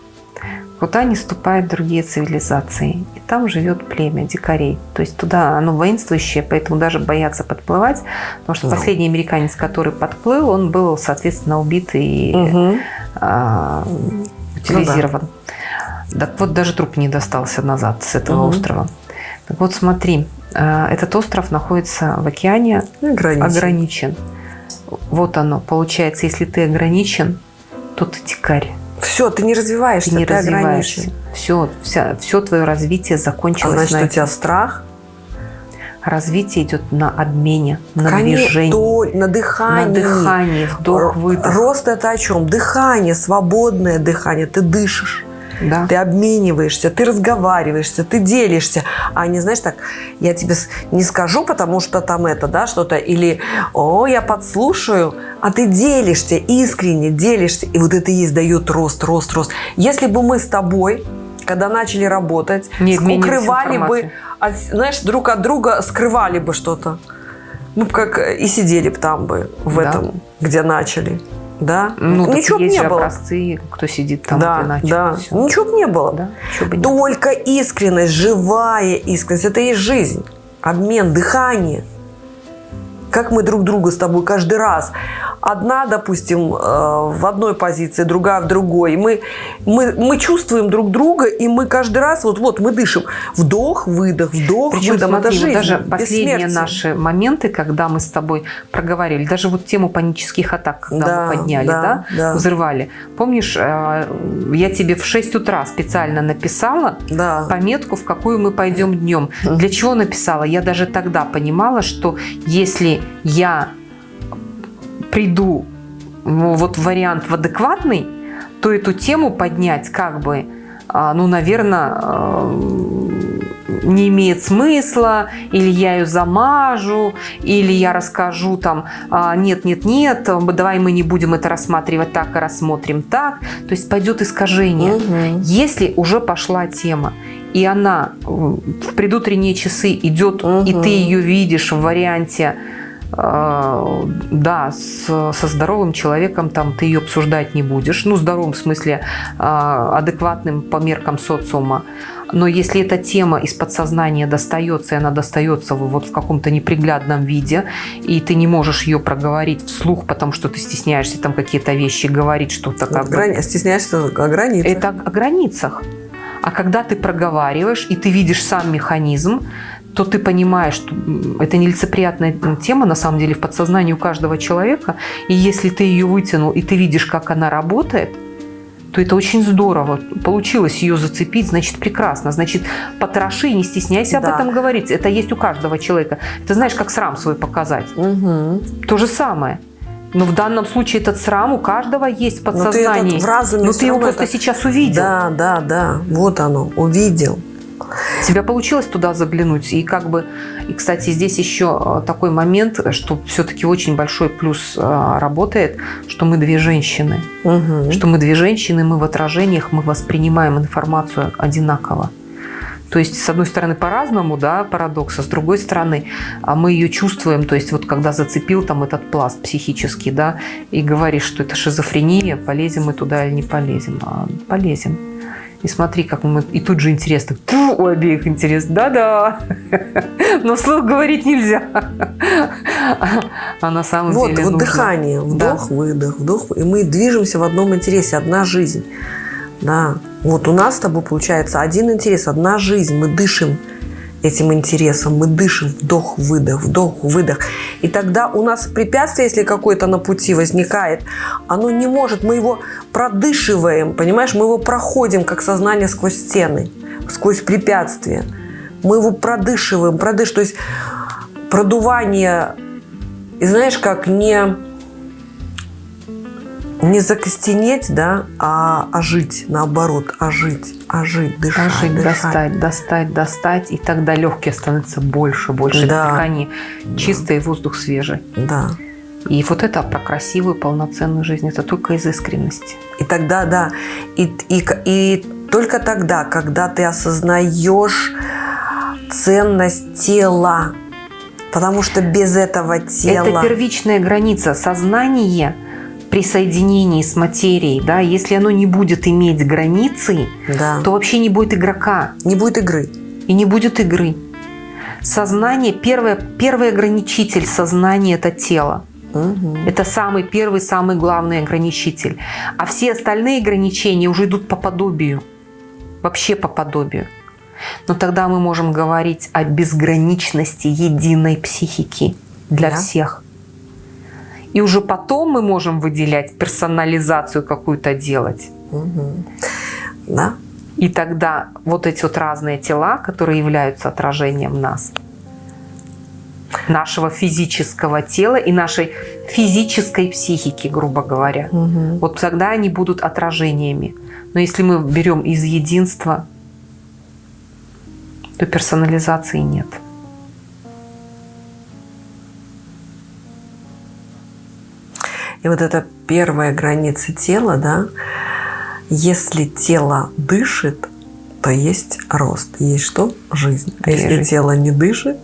Speaker 1: Куда не ступают другие цивилизации. И там живет племя дикарей. То есть туда оно воинствующее, поэтому даже боятся подплывать. Потому что
Speaker 2: Да.
Speaker 1: последний американец, который подплыл, он был, соответственно, убит и а, утилизирован. Так вот, даже труп не достался назад с этого
Speaker 2: Мгм.
Speaker 1: острова. Так вот, смотри, этот остров находится в океане,
Speaker 2: Ограничен.
Speaker 1: ограничен. Вот оно. Получается, если ты ограничен, то ты дикарь.
Speaker 2: Все, ты не развиваешься,
Speaker 1: Ты не
Speaker 2: ты
Speaker 1: развиваешься.
Speaker 2: ограничен.
Speaker 1: Все, вся, все твое развитие
Speaker 2: А
Speaker 1: закончилось
Speaker 2: значит,
Speaker 1: на
Speaker 2: у тебя страх,
Speaker 1: Развитие идет на обмене, на
Speaker 2: Конечно,
Speaker 1: движении,
Speaker 2: то- на
Speaker 1: на
Speaker 2: дыхании.
Speaker 1: дыхании, вдох, выдох.
Speaker 2: Рост это о чем? Дыхание, свободное дыхание. Ты дышишь,
Speaker 1: Да.
Speaker 2: ты обмениваешься, ты разговариваешься, ты делишься. А не знаешь так, я тебе не скажу, потому что там это, да, что-то, или, о, я подслушаю, а ты делишься, искренне делишься. И вот это и есть дает рост, рост, рост. Если бы мы с тобой когда начали работать,
Speaker 1: Не
Speaker 2: укрывали бы, от- знаешь, друг от друга скрывали бы что-то. Мы бы как и сидели бы там бы, в
Speaker 1: Да.
Speaker 2: этом, где начали. Да?
Speaker 1: Ну, так
Speaker 2: Ничего бы
Speaker 1: есть
Speaker 2: не
Speaker 1: же
Speaker 2: было.
Speaker 1: образцы, кто сидит там,
Speaker 2: да,
Speaker 1: начал.
Speaker 2: да.
Speaker 1: всё.
Speaker 2: Ничего бы не было.
Speaker 1: Да, бы не было.
Speaker 2: Только искренность, живая искренность. Это и жизнь. Обмен, дыхание. Как мы друг друга с тобой каждый раз. Одна, допустим, э, в одной позиции, другая в другой. И мы, мы, мы чувствуем друг друга, и мы каждый раз, вот, вот мы дышим. Вдох, выдох, вдох,
Speaker 1: Причем,
Speaker 2: выдох.
Speaker 1: смотри,
Speaker 2: это жизнь.
Speaker 1: даже последние наши моменты, когда мы с тобой проговорили, даже вот тему панических атак, когда
Speaker 2: Да,
Speaker 1: мы подняли,
Speaker 2: да,
Speaker 1: да,
Speaker 2: да.
Speaker 1: взрывали. Помнишь, э, я тебе в 6 утра специально написала
Speaker 2: Да.
Speaker 1: пометку, в какую мы пойдем днем. Для чего написала? Я даже тогда понимала, что если я приду ну, вот вариант в адекватный, то эту тему поднять как бы, а, ну, наверное, не имеет смысла, или я ее замажу, или я расскажу там, «А, нет, нет, нет, давай мы не будем это рассматривать так, а рассмотрим так. То есть пойдет искажение. Угу. Если уже пошла тема, и она в предутренние часы идет, угу. и ты ее видишь в варианте а, да, с, со здоровым человеком там ты ее обсуждать не будешь. Ну, здоровым в смысле а, адекватным по меркам социума. Но если эта тема из подсознания достается, и она достается вот в каком-то неприглядном виде, и ты не можешь ее проговорить вслух, потому что ты стесняешься там какие-то вещи говорить, что-то как
Speaker 2: Грани... бы... Стесняешься о границах.
Speaker 1: Это о границах. А когда ты проговариваешь, и ты видишь сам механизм, то ты понимаешь, что это нелицеприятная тема, на самом деле, в подсознании у каждого человека. И если ты ее вытянул, и ты видишь, как она работает, то это очень здорово. Получилось ее зацепить, значит, прекрасно. Значит, потроши, не стесняйся да. об этом говорить. Это есть у каждого человека. Ты знаешь, как срам свой показать. Угу. То же самое. Но в данном случае этот срам у каждого есть в подсознании. Но ты, в разуме Но ты его просто это... сейчас увидел.
Speaker 2: Да, да, да. Вот оно, увидел.
Speaker 1: Тебя получилось туда заглянуть. И как бы, и, кстати, здесь еще э, такой момент, что все-таки очень большой плюс э, работает, что мы две женщины. Угу. Что мы две женщины, мы в отражениях, мы воспринимаем информацию одинаково. То есть, с одной стороны, по-разному, да, парадокс, а с другой стороны, а мы ее чувствуем, то есть, вот когда зацепил там этот пласт психический, да, и говоришь, что это шизофрения, полезем мы туда или не полезем, а полезем. И смотри, как мы... И тут же интересно. Фу, у обеих интересно. Да-да. Но вслух говорить нельзя. А на самом
Speaker 2: вот,
Speaker 1: деле
Speaker 2: Вот нужно. дыхание. Вдох, да. выдох, вдох. И мы движемся в одном интересе. Одна жизнь. Да. Вот у нас с тобой получается один интерес, одна жизнь. Мы дышим этим интересом. Мы дышим, вдох, выдох, вдох, выдох. И тогда у нас препятствие, если какое-то на пути возникает, оно не может, мы его продышиваем, понимаешь, мы его проходим, как сознание сквозь стены, сквозь препятствия. Мы его продышиваем, продыш, то есть продувание, и знаешь, как не не закостенеть, да, а ожить, наоборот, ожить, ожить, дышать, ожить,
Speaker 1: дышать. достать, достать, достать, и тогда легкие становятся больше, больше да. дыхания, чистый да. воздух свежий.
Speaker 2: Да.
Speaker 1: И вот это про красивую, полноценную жизнь, это только из искренности.
Speaker 2: И тогда, да, и, и, и только тогда, когда ты осознаешь ценность тела, потому что без этого тела...
Speaker 1: Это первичная граница. Сознание – при соединении с материей, да, если оно не будет иметь границы, да. то вообще не будет игрока.
Speaker 2: Не будет игры.
Speaker 1: И не будет игры. Сознание, первое, первый ограничитель сознания – это тело. Угу. Это самый первый, самый главный ограничитель. А все остальные ограничения уже идут по подобию. Вообще по подобию. Но тогда мы можем говорить о безграничности единой психики для да. всех. И уже потом мы можем выделять персонализацию какую-то делать.
Speaker 2: Угу. Да.
Speaker 1: И тогда вот эти вот разные тела, которые являются отражением нас, нашего физического тела и нашей физической психики, грубо говоря. Угу. Вот тогда они будут отражениями. Но если мы берем из единства, то персонализации нет.
Speaker 2: И вот эта первая граница тела, да, если тело дышит, то есть рост. Есть что? Жизнь. А если жизнь. тело не дышит?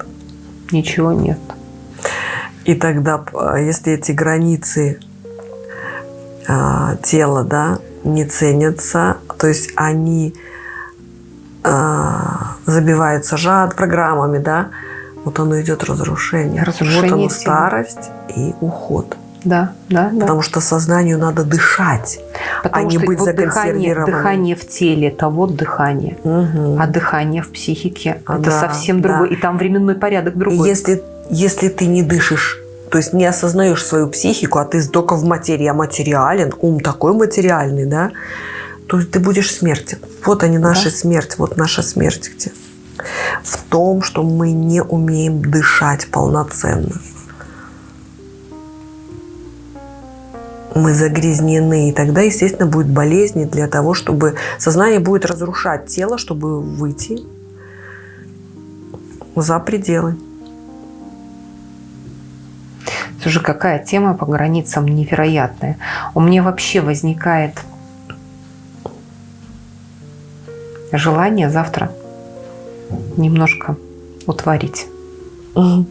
Speaker 1: Ничего нет.
Speaker 2: И тогда, если эти границы э, тела, да, не ценятся, то есть они э, забиваются жад программами, да, вот оно идет разрушение.
Speaker 1: разрушение
Speaker 2: вот оно старость и уход.
Speaker 1: Да, да,
Speaker 2: да. Потому что сознанию надо дышать,
Speaker 1: Потому а не быть вот дыхание, дыхание в теле – это вот дыхание. Угу. А дыхание в психике – это да, совсем другое. Да. И там временной порядок другой.
Speaker 2: Если, если ты не дышишь, то есть не осознаешь свою психику, а ты только в материи, а материален, ум такой материальный, да, то ты будешь смертен. Вот они, наша да. смерть, вот наша смерть где. В том, что мы не умеем дышать полноценно. Мы загрязнены. И тогда, естественно, будет болезни для того, чтобы сознание будет разрушать тело, чтобы выйти за пределы.
Speaker 1: Слушай, какая тема по границам невероятная. У меня вообще возникает желание завтра немножко утворить.
Speaker 2: Угу.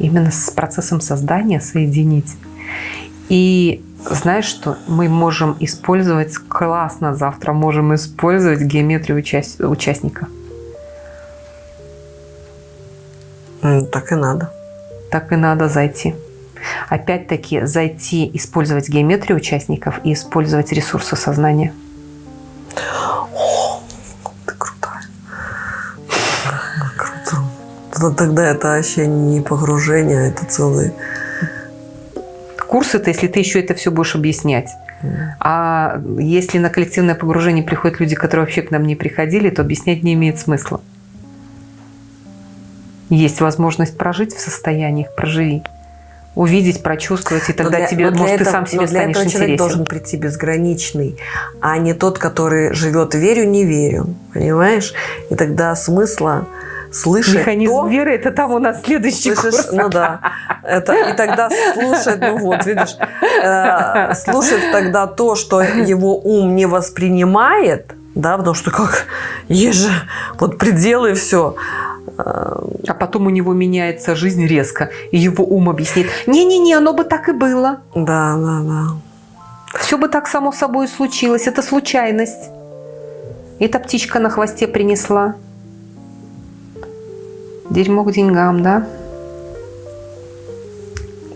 Speaker 1: Именно с процессом создания соединить. И знаешь что? Мы можем использовать, классно завтра можем использовать геометрию участ... участника.
Speaker 2: Так и надо.
Speaker 1: Так и надо зайти. Опять-таки зайти, использовать геометрию участников и использовать ресурсы сознания.
Speaker 2: Ты крутая. Круто. Тогда это вообще не погружение, это целый...
Speaker 1: Курс это, если ты еще это все будешь объяснять. А если на коллективное погружение приходят люди, которые вообще к нам не приходили, то объяснять не имеет смысла. Есть возможность прожить в состояниях, проживи. Увидеть, прочувствовать, и тогда
Speaker 2: для,
Speaker 1: тебе, может,
Speaker 2: этого,
Speaker 1: ты сам себе
Speaker 2: но для
Speaker 1: станешь
Speaker 2: этого человек должен прийти безграничный, а не тот, который живет верю, не верю. Понимаешь? И тогда смысла слышать
Speaker 1: Механизм
Speaker 2: то,
Speaker 1: веры – это там у нас следующий
Speaker 2: Слышишь,
Speaker 1: курс.
Speaker 2: ну да. Это, и тогда слушать, ну вот, видишь, э, слушать тогда то, что его ум не воспринимает, да, потому что как, есть же вот пределы и все.
Speaker 1: А потом у него меняется жизнь резко, и его ум объяснит, не-не-не, оно бы так и было.
Speaker 2: Да, да, да.
Speaker 1: Все бы так само собой случилось, это случайность. Эта птичка на хвосте принесла. Дерьмо к деньгам, да?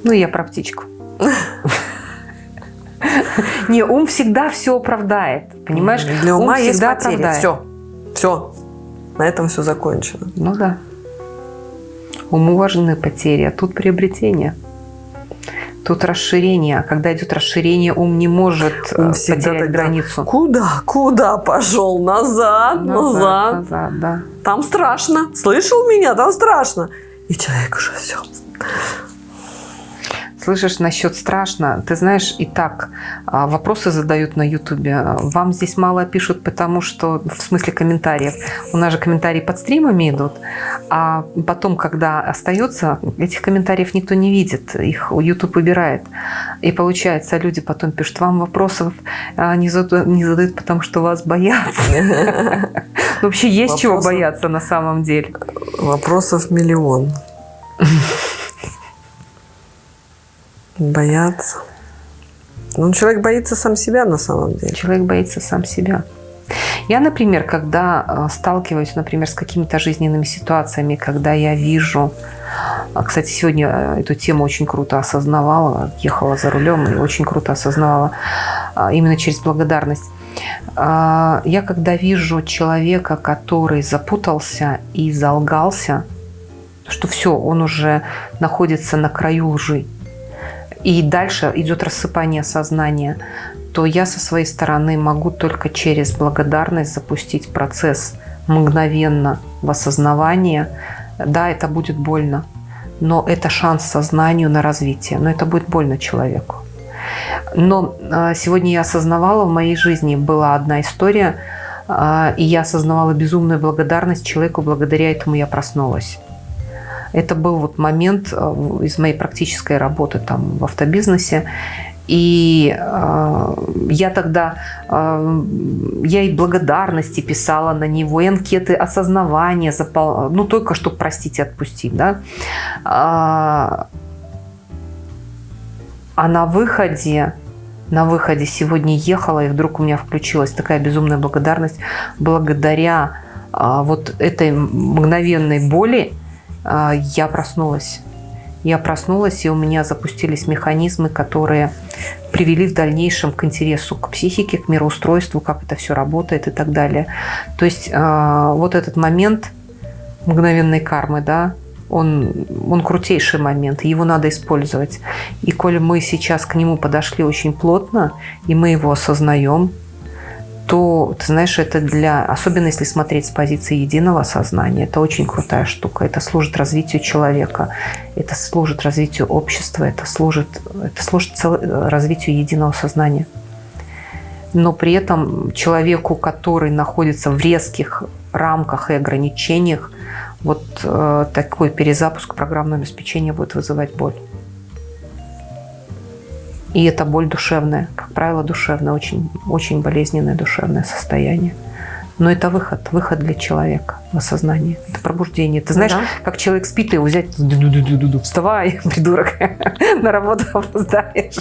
Speaker 1: Ну, я про птичку. Не, ум всегда все оправдает, понимаешь?
Speaker 2: Для ума
Speaker 1: ум
Speaker 2: есть потери.
Speaker 1: оправдает.
Speaker 2: Все. Все. На этом все закончено.
Speaker 1: Ну да. Уму важны потери, а тут приобретение. Тут расширение. А когда идет расширение, ум не может
Speaker 2: Ум
Speaker 1: э,
Speaker 2: всегда
Speaker 1: потерять
Speaker 2: тогда,
Speaker 1: границу.
Speaker 2: Куда? Куда пошел? Назад, назад.
Speaker 1: назад, да.
Speaker 2: Там страшно. Слышал меня? Там страшно. И человек уже все.
Speaker 1: Слышишь, насчет страшно. Ты знаешь, и так а, вопросы задают на Ютубе. Вам здесь мало пишут, потому что, в смысле комментариев, у нас же комментарии под стримами идут, а потом, когда остается, этих комментариев никто не видит, их YouTube убирает. И получается, люди потом пишут, вам вопросов а, не задают, не задают потому что вас боятся. Вообще есть чего бояться на самом деле.
Speaker 2: Вопросов миллион. Бояться. Ну, человек боится сам себя на самом деле.
Speaker 1: Человек боится сам себя. Я, например, когда э, сталкиваюсь, например, с какими-то жизненными ситуациями, когда я вижу... а, Кстати, сегодня э, эту тему очень круто осознавала, ехала за рулем и очень круто осознавала а, именно через благодарность. А, Я когда вижу человека, который запутался и залгался, что все, он уже находится на краю лжи, и дальше идет рассыпание сознания, то я со своей стороны могу только через благодарность запустить процесс мгновенно в осознавание. Да, это будет больно, но это шанс сознанию на развитие, но это будет больно человеку. Но а, сегодня я осознавала, в моей жизни была одна история, а, и я осознавала безумную благодарность человеку, благодаря этому я проснулась. Это был вот момент э, из моей практической работы там в автобизнесе. И э, я тогда, э, я и благодарности писала на него, и анкеты осознавания, запол... ну только чтобы простить и отпустить, да. А, а на выходе, на выходе сегодня ехала, и вдруг у меня включилась такая безумная благодарность благодаря а, вот этой мгновенной боли, я проснулась. Я проснулась, и у меня запустились механизмы, которые привели в дальнейшем к интересу к психике, к мироустройству, как это все работает и так далее. То есть а, вот этот момент мгновенной кармы, да, он, он крутейший момент, его надо использовать. И коли мы сейчас к нему подошли очень плотно, и мы его осознаем, то, ты знаешь, это для, особенно если смотреть с позиции единого сознания, это очень крутая штука. Это служит развитию человека, это служит развитию общества, это служит, это служит цел, развитию единого сознания. Но при этом человеку, который находится в резких рамках и ограничениях, вот э, такой перезапуск программного обеспечения будет вызывать боль. И это боль душевная, как правило, душевная, очень, очень болезненное душевное состояние. Но это выход, выход для человека в осознание. Это пробуждение. Ты знаешь, да. как человек спит, и его взять, вставай, придурок, на работу опоздаешь.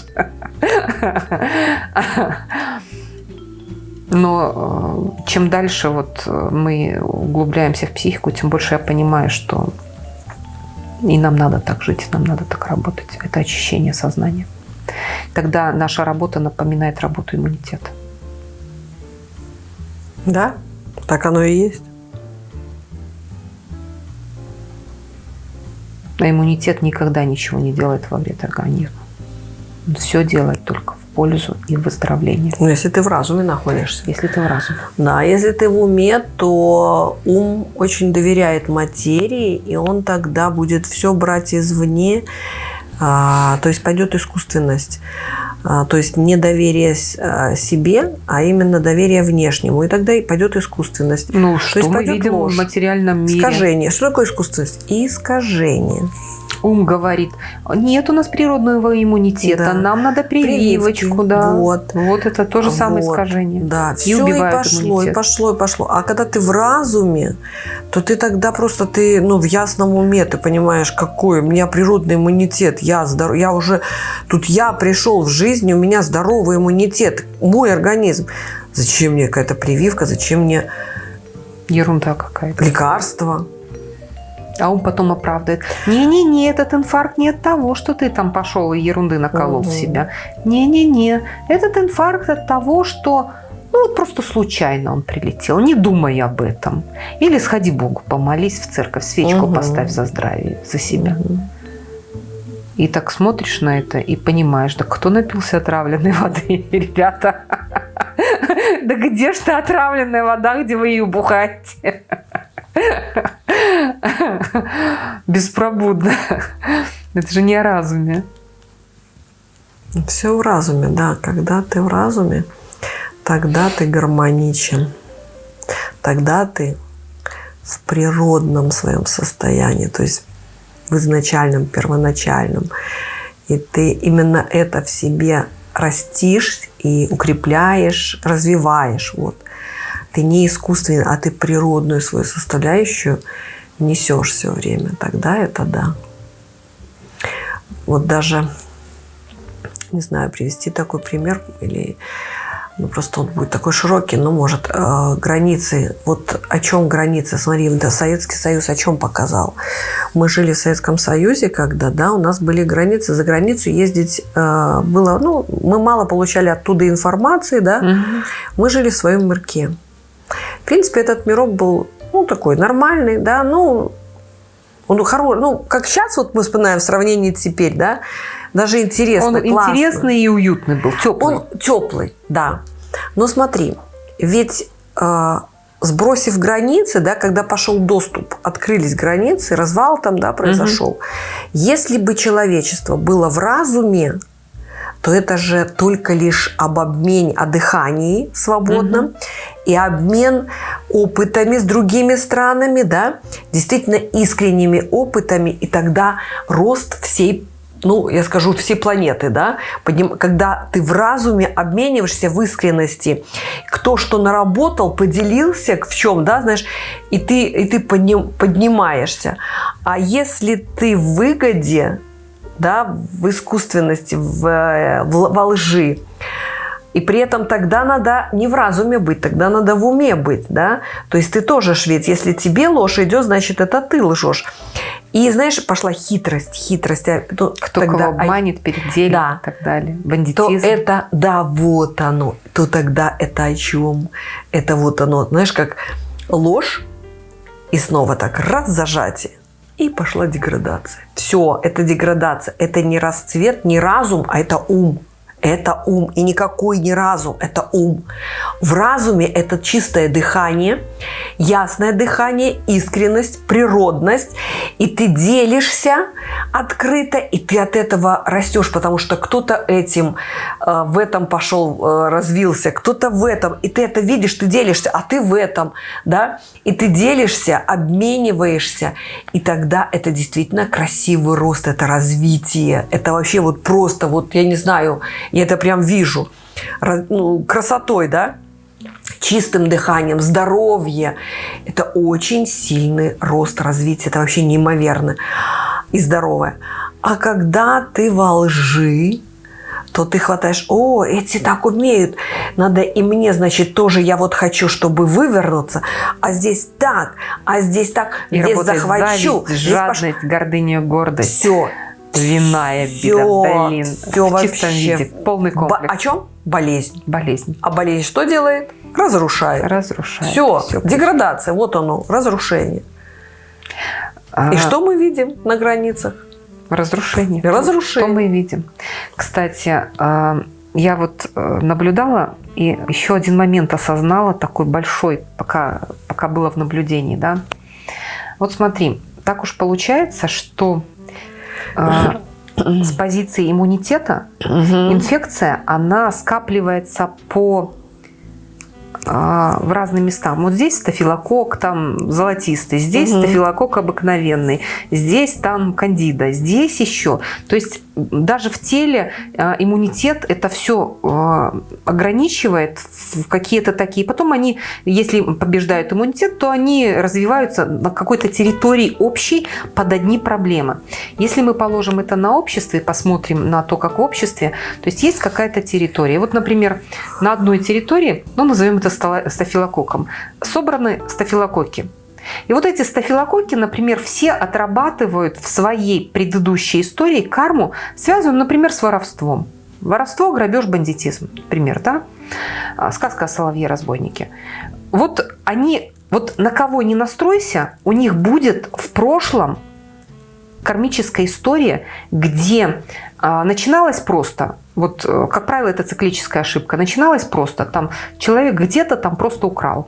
Speaker 1: Но э, чем дальше вот мы углубляемся в психику, тем больше я понимаю, что и нам надо так жить, нам надо так работать. Это очищение сознания. Тогда наша работа напоминает работу иммунитета.
Speaker 2: Да, так оно и есть.
Speaker 1: А иммунитет никогда ничего не делает во вред организму. Он все делает только в пользу и выздоровление.
Speaker 2: Ну, если ты в разуме находишься.
Speaker 1: Если ты в разуме.
Speaker 2: Да, если ты в уме, то ум очень доверяет материи, и он тогда будет все брать извне а, то есть пойдет искусственность. А, то есть не доверие а, себе, а именно доверие внешнему. И тогда и пойдет искусственность.
Speaker 1: Ну,
Speaker 2: то
Speaker 1: что есть мы видим ложь. в материальном мире?
Speaker 2: Искажение. Что такое искусственность? Искажение
Speaker 1: ум говорит, нет у нас природного иммунитета, да. нам надо прививочку, Прививки. да. Вот. вот это то же вот. самое искажение.
Speaker 2: Да, и все и пошло, иммунитет. и пошло, и пошло. А когда ты в разуме, то ты тогда просто ты, ну, в ясном уме, ты понимаешь, какой у меня природный иммунитет, я здоров, я уже, тут я пришел в жизнь, у меня здоровый иммунитет, мой организм. Зачем мне какая-то прививка, зачем мне
Speaker 1: Ерунда какая-то.
Speaker 2: Лекарства.
Speaker 1: А он потом оправдывает. Не-не-не, этот инфаркт не от того, что ты там пошел и ерунды наколол угу. в себя. Не-не-не, этот инфаркт от того, что ну вот просто случайно он прилетел, не думай об этом. Или сходи Богу, помолись в церковь, свечку угу. поставь за здравие, за себя. Угу. И так смотришь на это и понимаешь, да кто напился отравленной воды, ребята? Да где ж та отравленная вода, где вы ее бухаете? Беспробудно. Это же не о разуме.
Speaker 2: Все в разуме, да. Когда ты в разуме, тогда ты гармоничен. Тогда ты в природном своем состоянии, то есть в изначальном, первоначальном. И ты именно это в себе растишь и укрепляешь, развиваешь. Вот ты не искусственный, а ты природную свою составляющую несешь все время, тогда это да. Вот даже, не знаю, привести такой пример или ну, просто он будет такой широкий, но может э, границы. Вот о чем границы? Смотри, да, Советский Союз о чем показал? Мы жили в Советском Союзе, когда, да, у нас были границы. За границу ездить э, было, ну, мы мало получали оттуда информации, да. Угу. Мы жили в своем мирке. В принципе, этот мирок был, ну, такой нормальный, да, ну, он хороший, ну, как сейчас вот мы вспоминаем в сравнении теперь, да, даже интересно, Он
Speaker 1: классно. интересный и уютный был, теплый.
Speaker 2: Он теплый, да. Но смотри, ведь э, сбросив границы, да, когда пошел доступ, открылись границы, развал там, да, произошел. Угу. Если бы человечество было в разуме, то это же только лишь об обмене, о дыхании свободном угу. и обмен опытами с другими странами, да, действительно искренними опытами, и тогда рост всей ну, я скажу, всей планеты, да, когда ты в разуме обмениваешься в искренности, кто что наработал, поделился в чем, да, знаешь, и ты, и ты поднимаешься. А если ты в выгоде, да, в искусственности, в, э, в, во лжи. И при этом тогда надо не в разуме быть, тогда надо в уме быть, да. То есть ты тоже швед. Если тебе ложь идет, значит, это ты лжешь. И, знаешь, пошла хитрость, хитрость.
Speaker 1: То, Кто тогда, кого обманет, переделит да, и так далее. Бандитизм.
Speaker 2: То это, да, вот оно. То тогда это о чем? Это вот оно. Знаешь, как ложь и снова так раз зажатие и пошла деградация. Все, это деградация. Это не расцвет, не разум, а это ум. Это ум. И никакой не разум, это ум. В разуме это чистое дыхание, ясное дыхание, искренность, природность. И ты делишься открыто, и ты от этого растешь, потому что кто-то этим, э, в этом пошел, э, развился, кто-то в этом. И ты это видишь, ты делишься, а ты в этом, да? И ты делишься, обмениваешься. И тогда это действительно красивый рост, это развитие. Это вообще вот просто, вот я не знаю, я это прям вижу. Ну, красотой, да? чистым дыханием, здоровье. Это очень сильный рост развития. Это вообще неимоверно и здоровое. А когда ты во лжи, то ты хватаешь, о, эти так умеют, надо и мне, значит, тоже я вот хочу, чтобы вывернуться, а здесь так, а здесь так,
Speaker 1: и
Speaker 2: здесь захвачу.
Speaker 1: Зависть, жадность, пош... гордыня, гордость.
Speaker 2: Все.
Speaker 1: Виная беда, блин.
Speaker 2: Все в чистом виде,
Speaker 1: полный комплекс.
Speaker 2: Бо- о чем? Болезнь.
Speaker 1: Болезнь.
Speaker 2: А болезнь что делает? Разрушает.
Speaker 1: Разрушает.
Speaker 2: Все, Все деградация, вот оно, разрушение. А... И что мы видим на границах?
Speaker 1: Разрушение.
Speaker 2: Разрушение.
Speaker 1: Что мы видим. Кстати, а, я вот э, наблюдала и еще один момент осознала, такой большой, пока, пока было в наблюдении. Да? Вот смотри, так уж получается, что с позиции иммунитета инфекция, она скапливается по а, в разные места. Вот здесь стафилокок там золотистый, здесь угу. стафилокок обыкновенный, здесь там кандида, здесь еще. То есть даже в теле а, иммунитет это все а, ограничивает в какие-то такие. Потом они, если побеждают иммунитет, то они развиваются на какой-то территории общей под одни проблемы. Если мы положим это на общество и посмотрим на то, как в обществе, то есть есть какая-то территория. Вот, например, на одной территории, ну, назовем это стафилококком, собраны стафилококки. И вот эти стафилококки, например, все отрабатывают в своей предыдущей истории карму, связанную, например, с воровством. Воровство, грабеж, бандитизм. Пример, да? А, сказка о соловье-разбойнике. Вот они, вот на кого не настройся, у них будет в прошлом кармическая история, где а, начиналось просто, вот, э, как правило, это циклическая ошибка, начиналось просто, там человек где-то там просто украл,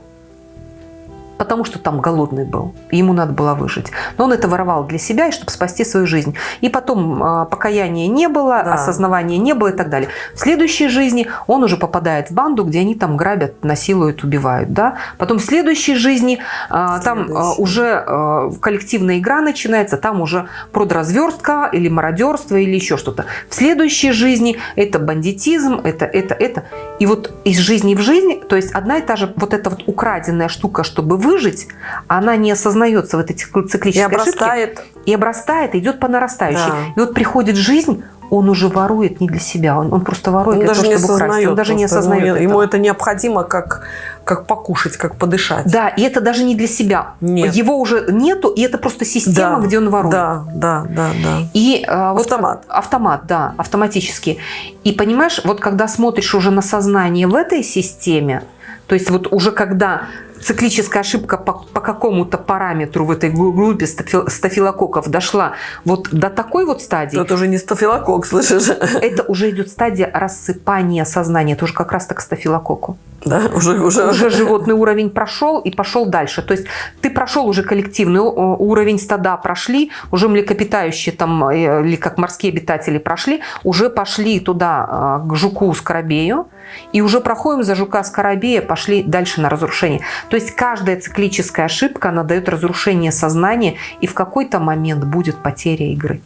Speaker 1: потому что там голодный был, ему надо было выжить. Но он это воровал для себя, и чтобы спасти свою жизнь. И потом э, покаяния не было, да. осознавания не было и так далее. В следующей жизни он уже попадает в банду, где они там грабят, насилуют, убивают. Да? Потом в следующей жизни э, там э, уже э, коллективная игра начинается, там уже продразверстка или мародерство или еще что-то. В следующей жизни это бандитизм, это, это, это. И вот из жизни в жизнь, то есть одна и та же вот эта вот украденная штука, чтобы выжить, она не осознается в этой циклической и
Speaker 2: обрастает.
Speaker 1: ошибке. И обрастает, идет по нарастающей. Да. И вот приходит жизнь, он уже ворует не для себя, он, он просто ворует он
Speaker 2: для
Speaker 1: того,
Speaker 2: не
Speaker 1: чтобы украсть. Он
Speaker 2: даже не осознает. Ему, ему это необходимо как, как покушать, как подышать.
Speaker 1: Да, и это даже не для себя.
Speaker 2: Нет.
Speaker 1: Его уже нету, и это просто система, да, где он ворует.
Speaker 2: Да, да, да, да.
Speaker 1: И, а, вот
Speaker 2: автомат.
Speaker 1: Автомат, да, автоматически. И понимаешь, вот когда смотришь уже на сознание в этой системе, то есть вот уже когда циклическая ошибка по, по какому-то параметру в этой группе стафилококков дошла вот до такой вот стадии.
Speaker 2: Это уже не стафилококк, слышишь?
Speaker 1: Это уже идет стадия рассыпания сознания. Это уже как раз так к стафилококку.
Speaker 2: Да, уже, уже...
Speaker 1: уже животный уровень прошел и пошел дальше. То есть ты прошел уже коллективный уровень стада, прошли, уже млекопитающие там, э, или как морские обитатели прошли, уже пошли туда а, к жуку-скоробею, и уже проходим за жука-скоробея, пошли дальше на разрушение. То есть каждая циклическая ошибка, она дает разрушение сознания, и в какой-то момент будет потеря игры.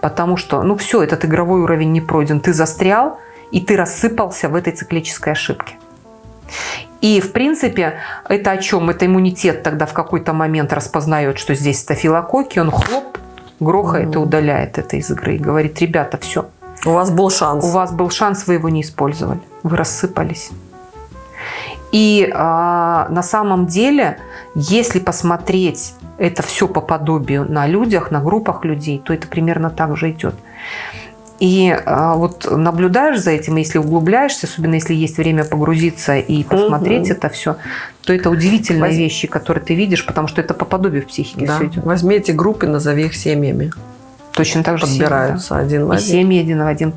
Speaker 1: Потому что, ну все, этот игровой уровень не пройден, ты застрял, и ты рассыпался в этой циклической ошибке. И, в принципе, это о чем? Это иммунитет тогда в какой-то момент распознает, что здесь стафилококки, он хлоп, грохает и удаляет это из игры. И говорит, ребята, все.
Speaker 2: У вас был шанс.
Speaker 1: У вас был шанс, вы его не использовали. Вы рассыпались. И а, на самом деле, если посмотреть это все по подобию на людях, на группах людей, то это примерно так же идет. И а, вот наблюдаешь за этим, если углубляешься, особенно если есть время погрузиться и посмотреть угу. это все, то это удивительные Возь... вещи, которые ты видишь, потому что это по подобию в психике
Speaker 2: да.
Speaker 1: все идет.
Speaker 2: Возьми эти группы, назови их семьями.
Speaker 1: Точно так же
Speaker 2: подбираются
Speaker 1: семьи, да.
Speaker 2: один в
Speaker 1: и
Speaker 2: один.
Speaker 1: семьи один в один.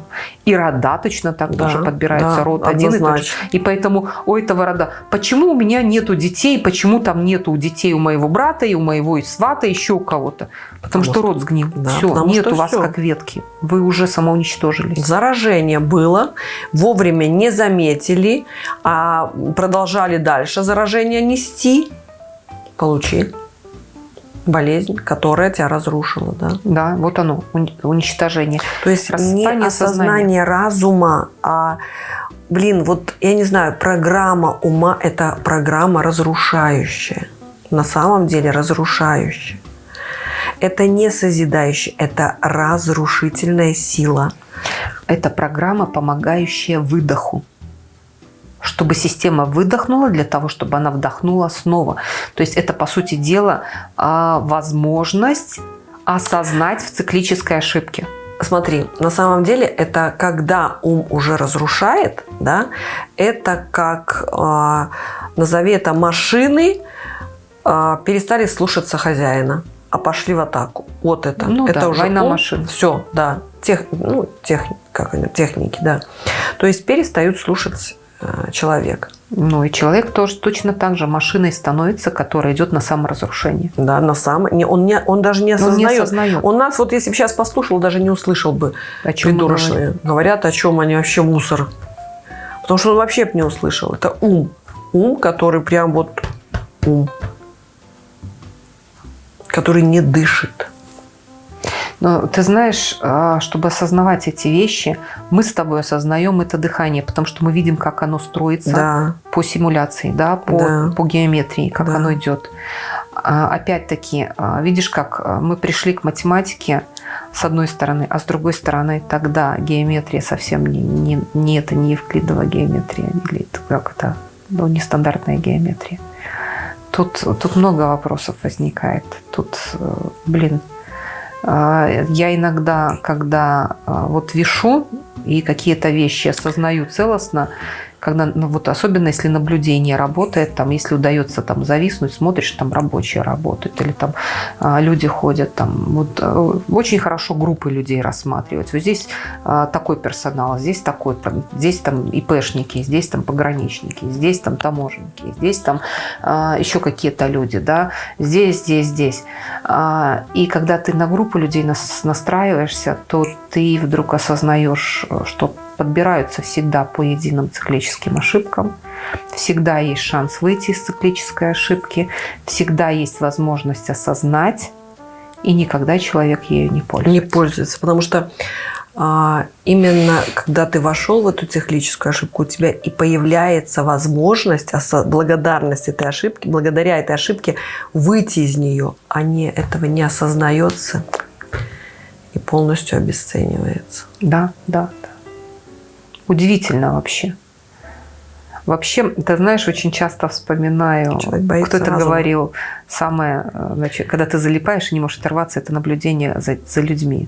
Speaker 1: И рода точно так
Speaker 2: Да,
Speaker 1: тоже подбираются.
Speaker 2: да,
Speaker 1: род один и тот же. И поэтому у этого рода, почему у меня нету детей, почему там нету детей у моего брата и у моего и свата, еще у кого-то? Потому,
Speaker 2: Потому
Speaker 1: что
Speaker 2: что-
Speaker 1: род сгнил.
Speaker 2: да,
Speaker 1: все, нет у вас
Speaker 2: всё.
Speaker 1: как ветки. Вы уже самоуничтожились.
Speaker 2: Заражение было, вовремя не заметили, а продолжали дальше заражение нести, получи болезнь, которая тебя разрушила. Да?
Speaker 1: Да, вот оно, уни- уничтожение.
Speaker 2: То есть не
Speaker 1: Распание
Speaker 2: осознание разума, а, блин, вот я не знаю, программа ума – это программа разрушающая. На самом деле разрушающая. Это не созидающая, это разрушительная сила.
Speaker 1: Это программа, помогающая выдоху. Чтобы система выдохнула для того, чтобы она вдохнула снова. То есть это, по сути дела, а, возможность осознать в циклической ошибке.
Speaker 2: Смотри, на самом деле это когда ум уже разрушает, да, это как, э, назови это, машины э, перестали слушаться хозяина, а пошли в атаку. Вот это.
Speaker 1: Ну
Speaker 2: это
Speaker 1: да,
Speaker 2: уже
Speaker 1: война машин.
Speaker 2: Все, да. Тех, ну, тех, как они, техники, да. То есть перестают слушать э, человека.
Speaker 1: Ну и человек тоже точно так же машиной становится, которая идет на саморазрушение.
Speaker 2: Да, на самом не, он, не, он даже не
Speaker 1: Он не
Speaker 2: осознает.
Speaker 1: осознает.
Speaker 2: Он нас, вот если бы сейчас послушал, даже не услышал бы.
Speaker 1: О чем говорим.
Speaker 2: Говорят, о чем они вообще мусор. Потому что он вообще б не услышал. Это ум. Ум, который прям вот ум. Который не дышит.
Speaker 1: Но ты знаешь, а, чтобы осознавать эти вещи, мы с тобой осознаем это дыхание, потому что мы видим, как оно строится
Speaker 2: Да.
Speaker 1: по симуляции, да, по,
Speaker 2: Да.
Speaker 1: по геометрии, как
Speaker 2: Да.
Speaker 1: оно идет. А, Опять-таки, а, видишь, как мы пришли к математике с одной стороны, а с другой стороны тогда геометрия совсем не, не, не это не евклидова геометрия, или это как это, ну, нестандартная геометрия. Тут, тут много вопросов возникает. Тут, э, блин, я иногда, когда а, вот вешу и какие-то вещи осознаю целостно, когда, ну, вот особенно если наблюдение работает, там, если удается там зависнуть, смотришь, там рабочие работают, или там а, люди ходят, там, вот, э, очень хорошо группы людей рассматривать. Вот здесь а, такой персонал, здесь такой, здесь там ИПшники, здесь там пограничники, здесь там таможенники, здесь там а, еще какие-то люди, да, здесь, здесь, здесь. И когда ты на группу людей нас- настраиваешься, то ты вдруг осознаешь, э, что подбираются всегда по единым циклическим ошибкам. Всегда есть шанс выйти из циклической ошибки. Всегда есть возможность осознать. И никогда человек ею не пользуется.
Speaker 2: Не пользуется. Потому что а, именно когда ты вошел в эту циклическую ошибку, у тебя и появляется возможность, благодарность этой ошибки, благодаря этой ошибке выйти из нее, а не этого не осознается и полностью обесценивается.
Speaker 1: Да, да. Удивительно вообще. Вообще, ты знаешь, очень часто вспоминаю, кто-то говорил, самое, значит, когда ты залипаешь и не можешь оторваться, это наблюдение за, за людьми.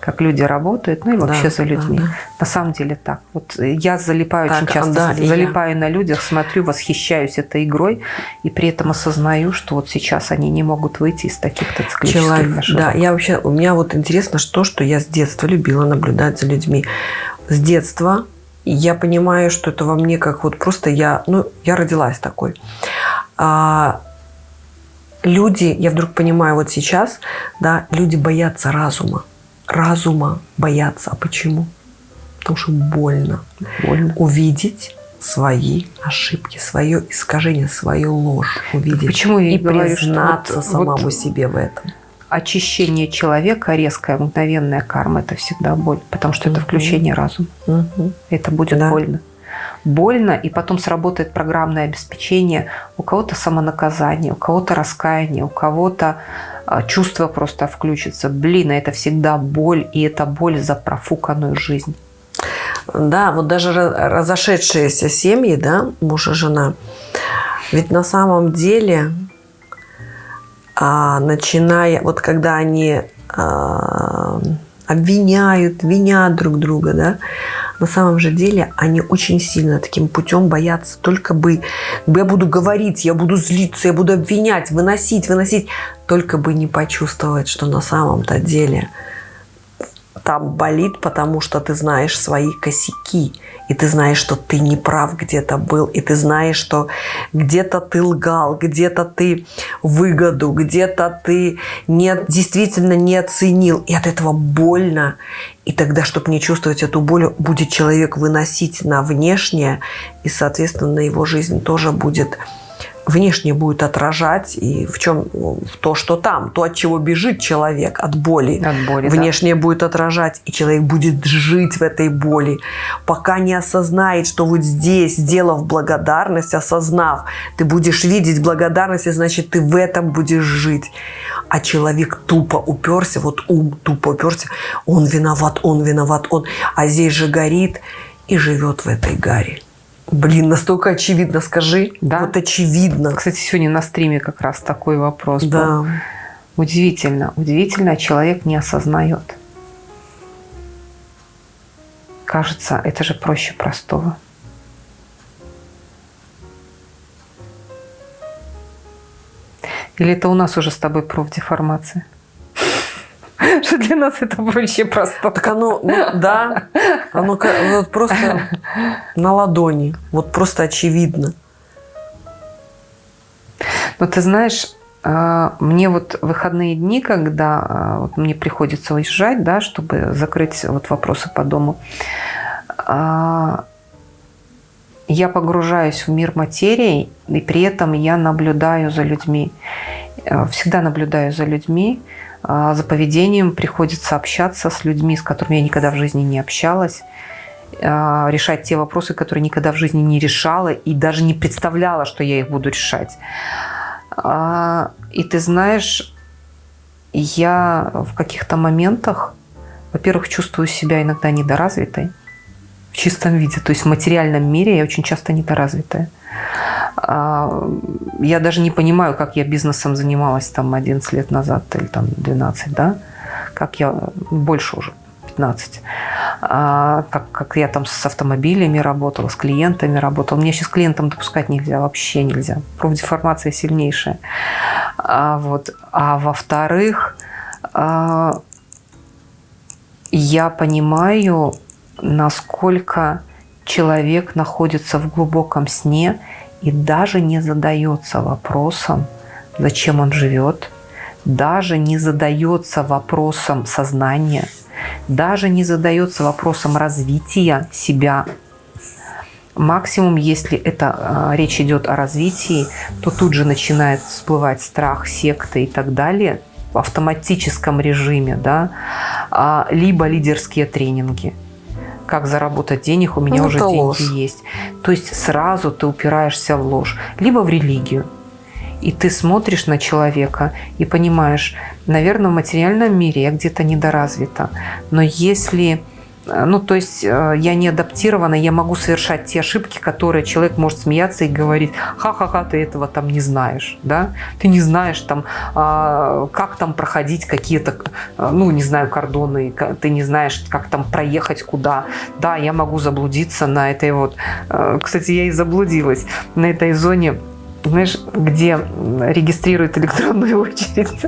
Speaker 1: Как люди работают, ну и вообще
Speaker 2: Да,
Speaker 1: за людьми.
Speaker 2: да, да.
Speaker 1: На самом деле так. Вот я залипаю
Speaker 2: Так,
Speaker 1: очень часто,
Speaker 2: да, и я.
Speaker 1: залипаю на людях, смотрю, восхищаюсь этой игрой, и при этом осознаю, что вот сейчас они не могут выйти из таких-то циклических
Speaker 2: Человек,
Speaker 1: ошибок.
Speaker 2: да, я вообще, у меня вот интересно, что, что я с детства любила наблюдать за людьми. С детства я понимаю, что это во мне как вот просто я, ну, я родилась такой. А, люди, я вдруг понимаю вот сейчас, да, люди боятся разума. Разума боятся. А почему? Потому что больно.
Speaker 1: Больно.
Speaker 2: Увидеть свои ошибки, свое искажение, свою ложь увидеть.
Speaker 1: Почему я и говорю, что
Speaker 2: признаться
Speaker 1: вот-
Speaker 2: самому
Speaker 1: вот
Speaker 2: себе в этом.
Speaker 1: Очищение человека, резкая, мгновенная карма – это всегда боль, потому что это включение разума. Это будет
Speaker 2: Да.
Speaker 1: больно. Больно, и потом сработает программное обеспечение. У кого-то самонаказание, у кого-то раскаяние, у кого-то а, чувство просто включится. Блин, а это всегда боль, и это боль за профуканную жизнь.
Speaker 2: Да, вот даже разошедшиеся семьи, да, муж и жена, ведь на самом деле, а, начиная, вот когда они а, обвиняют, винят друг друга, да, на самом же деле они очень сильно таким путем боятся. Только бы, я буду говорить, я буду злиться, я буду обвинять, выносить, выносить, только бы не почувствовать, что на самом-то деле там болит, потому что ты знаешь свои косяки. И ты знаешь, что ты не прав где-то был. И ты знаешь, что где-то ты лгал, где-то ты выгоду, где-то ты не, действительно не оценил. И от этого больно. И тогда, чтобы не чувствовать эту боль, будет человек выносить на внешнее. И, соответственно, его жизнь тоже будет внешне будет отражать и в чем то, что там, то, от чего бежит человек, от боли,
Speaker 1: от боли
Speaker 2: внешне
Speaker 1: да.
Speaker 2: будет отражать, и человек будет жить в этой боли, пока не осознает, что вот здесь, сделав благодарность, осознав, ты будешь видеть благодарность, и значит, ты в этом будешь жить. А человек тупо уперся, вот ум тупо уперся, он виноват, он виноват, он, а здесь же горит и живет в этой гаре. Блин, настолько очевидно, скажи.
Speaker 1: Да.
Speaker 2: Вот очевидно.
Speaker 1: Кстати, сегодня на стриме как раз такой вопрос
Speaker 2: да.
Speaker 1: был. Удивительно. Удивительно, человек не осознает. Кажется, это же проще простого. Или это у нас уже с тобой профдеформация? Что для нас это проще просто.
Speaker 2: Так оно, ну, да, оно вот просто на ладони, вот просто очевидно.
Speaker 1: Ну, ты знаешь, а, мне вот выходные дни, когда а, вот мне приходится уезжать, да, чтобы закрыть вот вопросы по дому, а, я погружаюсь в мир материи, и при этом я наблюдаю за людьми. Всегда наблюдаю за людьми, за поведением приходится общаться с людьми, с которыми я никогда в жизни не общалась, а, решать те вопросы, которые никогда в жизни не решала и даже не представляла, что я их буду решать. А, и ты знаешь, я в каких-то моментах, во-первых, чувствую себя иногда недоразвитой в чистом виде. То есть в материальном мире я очень часто недоразвитая. А, я даже не понимаю, как я бизнесом занималась там 11 лет назад или там 12, да? Как я, больше уже, 15. А, как, как я там с автомобилями работала, с клиентами работала. Мне сейчас клиентам допускать нельзя, вообще нельзя. Профдеформация сильнейшая. А, вот. а во-вторых, а, я понимаю, насколько человек находится в глубоком сне и даже не задается вопросом, зачем он живет, даже не задается вопросом сознания, даже не задается вопросом развития себя. Максимум, если это э, речь идет о развитии, то тут же начинает всплывать страх, секты и так далее в автоматическом режиме, да, а, либо лидерские тренинги – как заработать денег, у меня ну, уже деньги ложь. есть. То есть сразу ты упираешься в ложь, либо в религию. И ты смотришь на человека и понимаешь, наверное, в материальном мире я где-то недоразвита. Но если ну, то есть э, я не адаптирована, я могу совершать те ошибки, которые человек может смеяться и говорить, ха-ха-ха, ты этого там не знаешь, да? Ты не знаешь там, а, как там проходить какие-то, э, ну, не знаю, кордоны, ты не знаешь, как там проехать куда. Да, я могу заблудиться на этой вот, кстати, я и заблудилась на этой зоне знаешь, где регистрируют электронную очередь.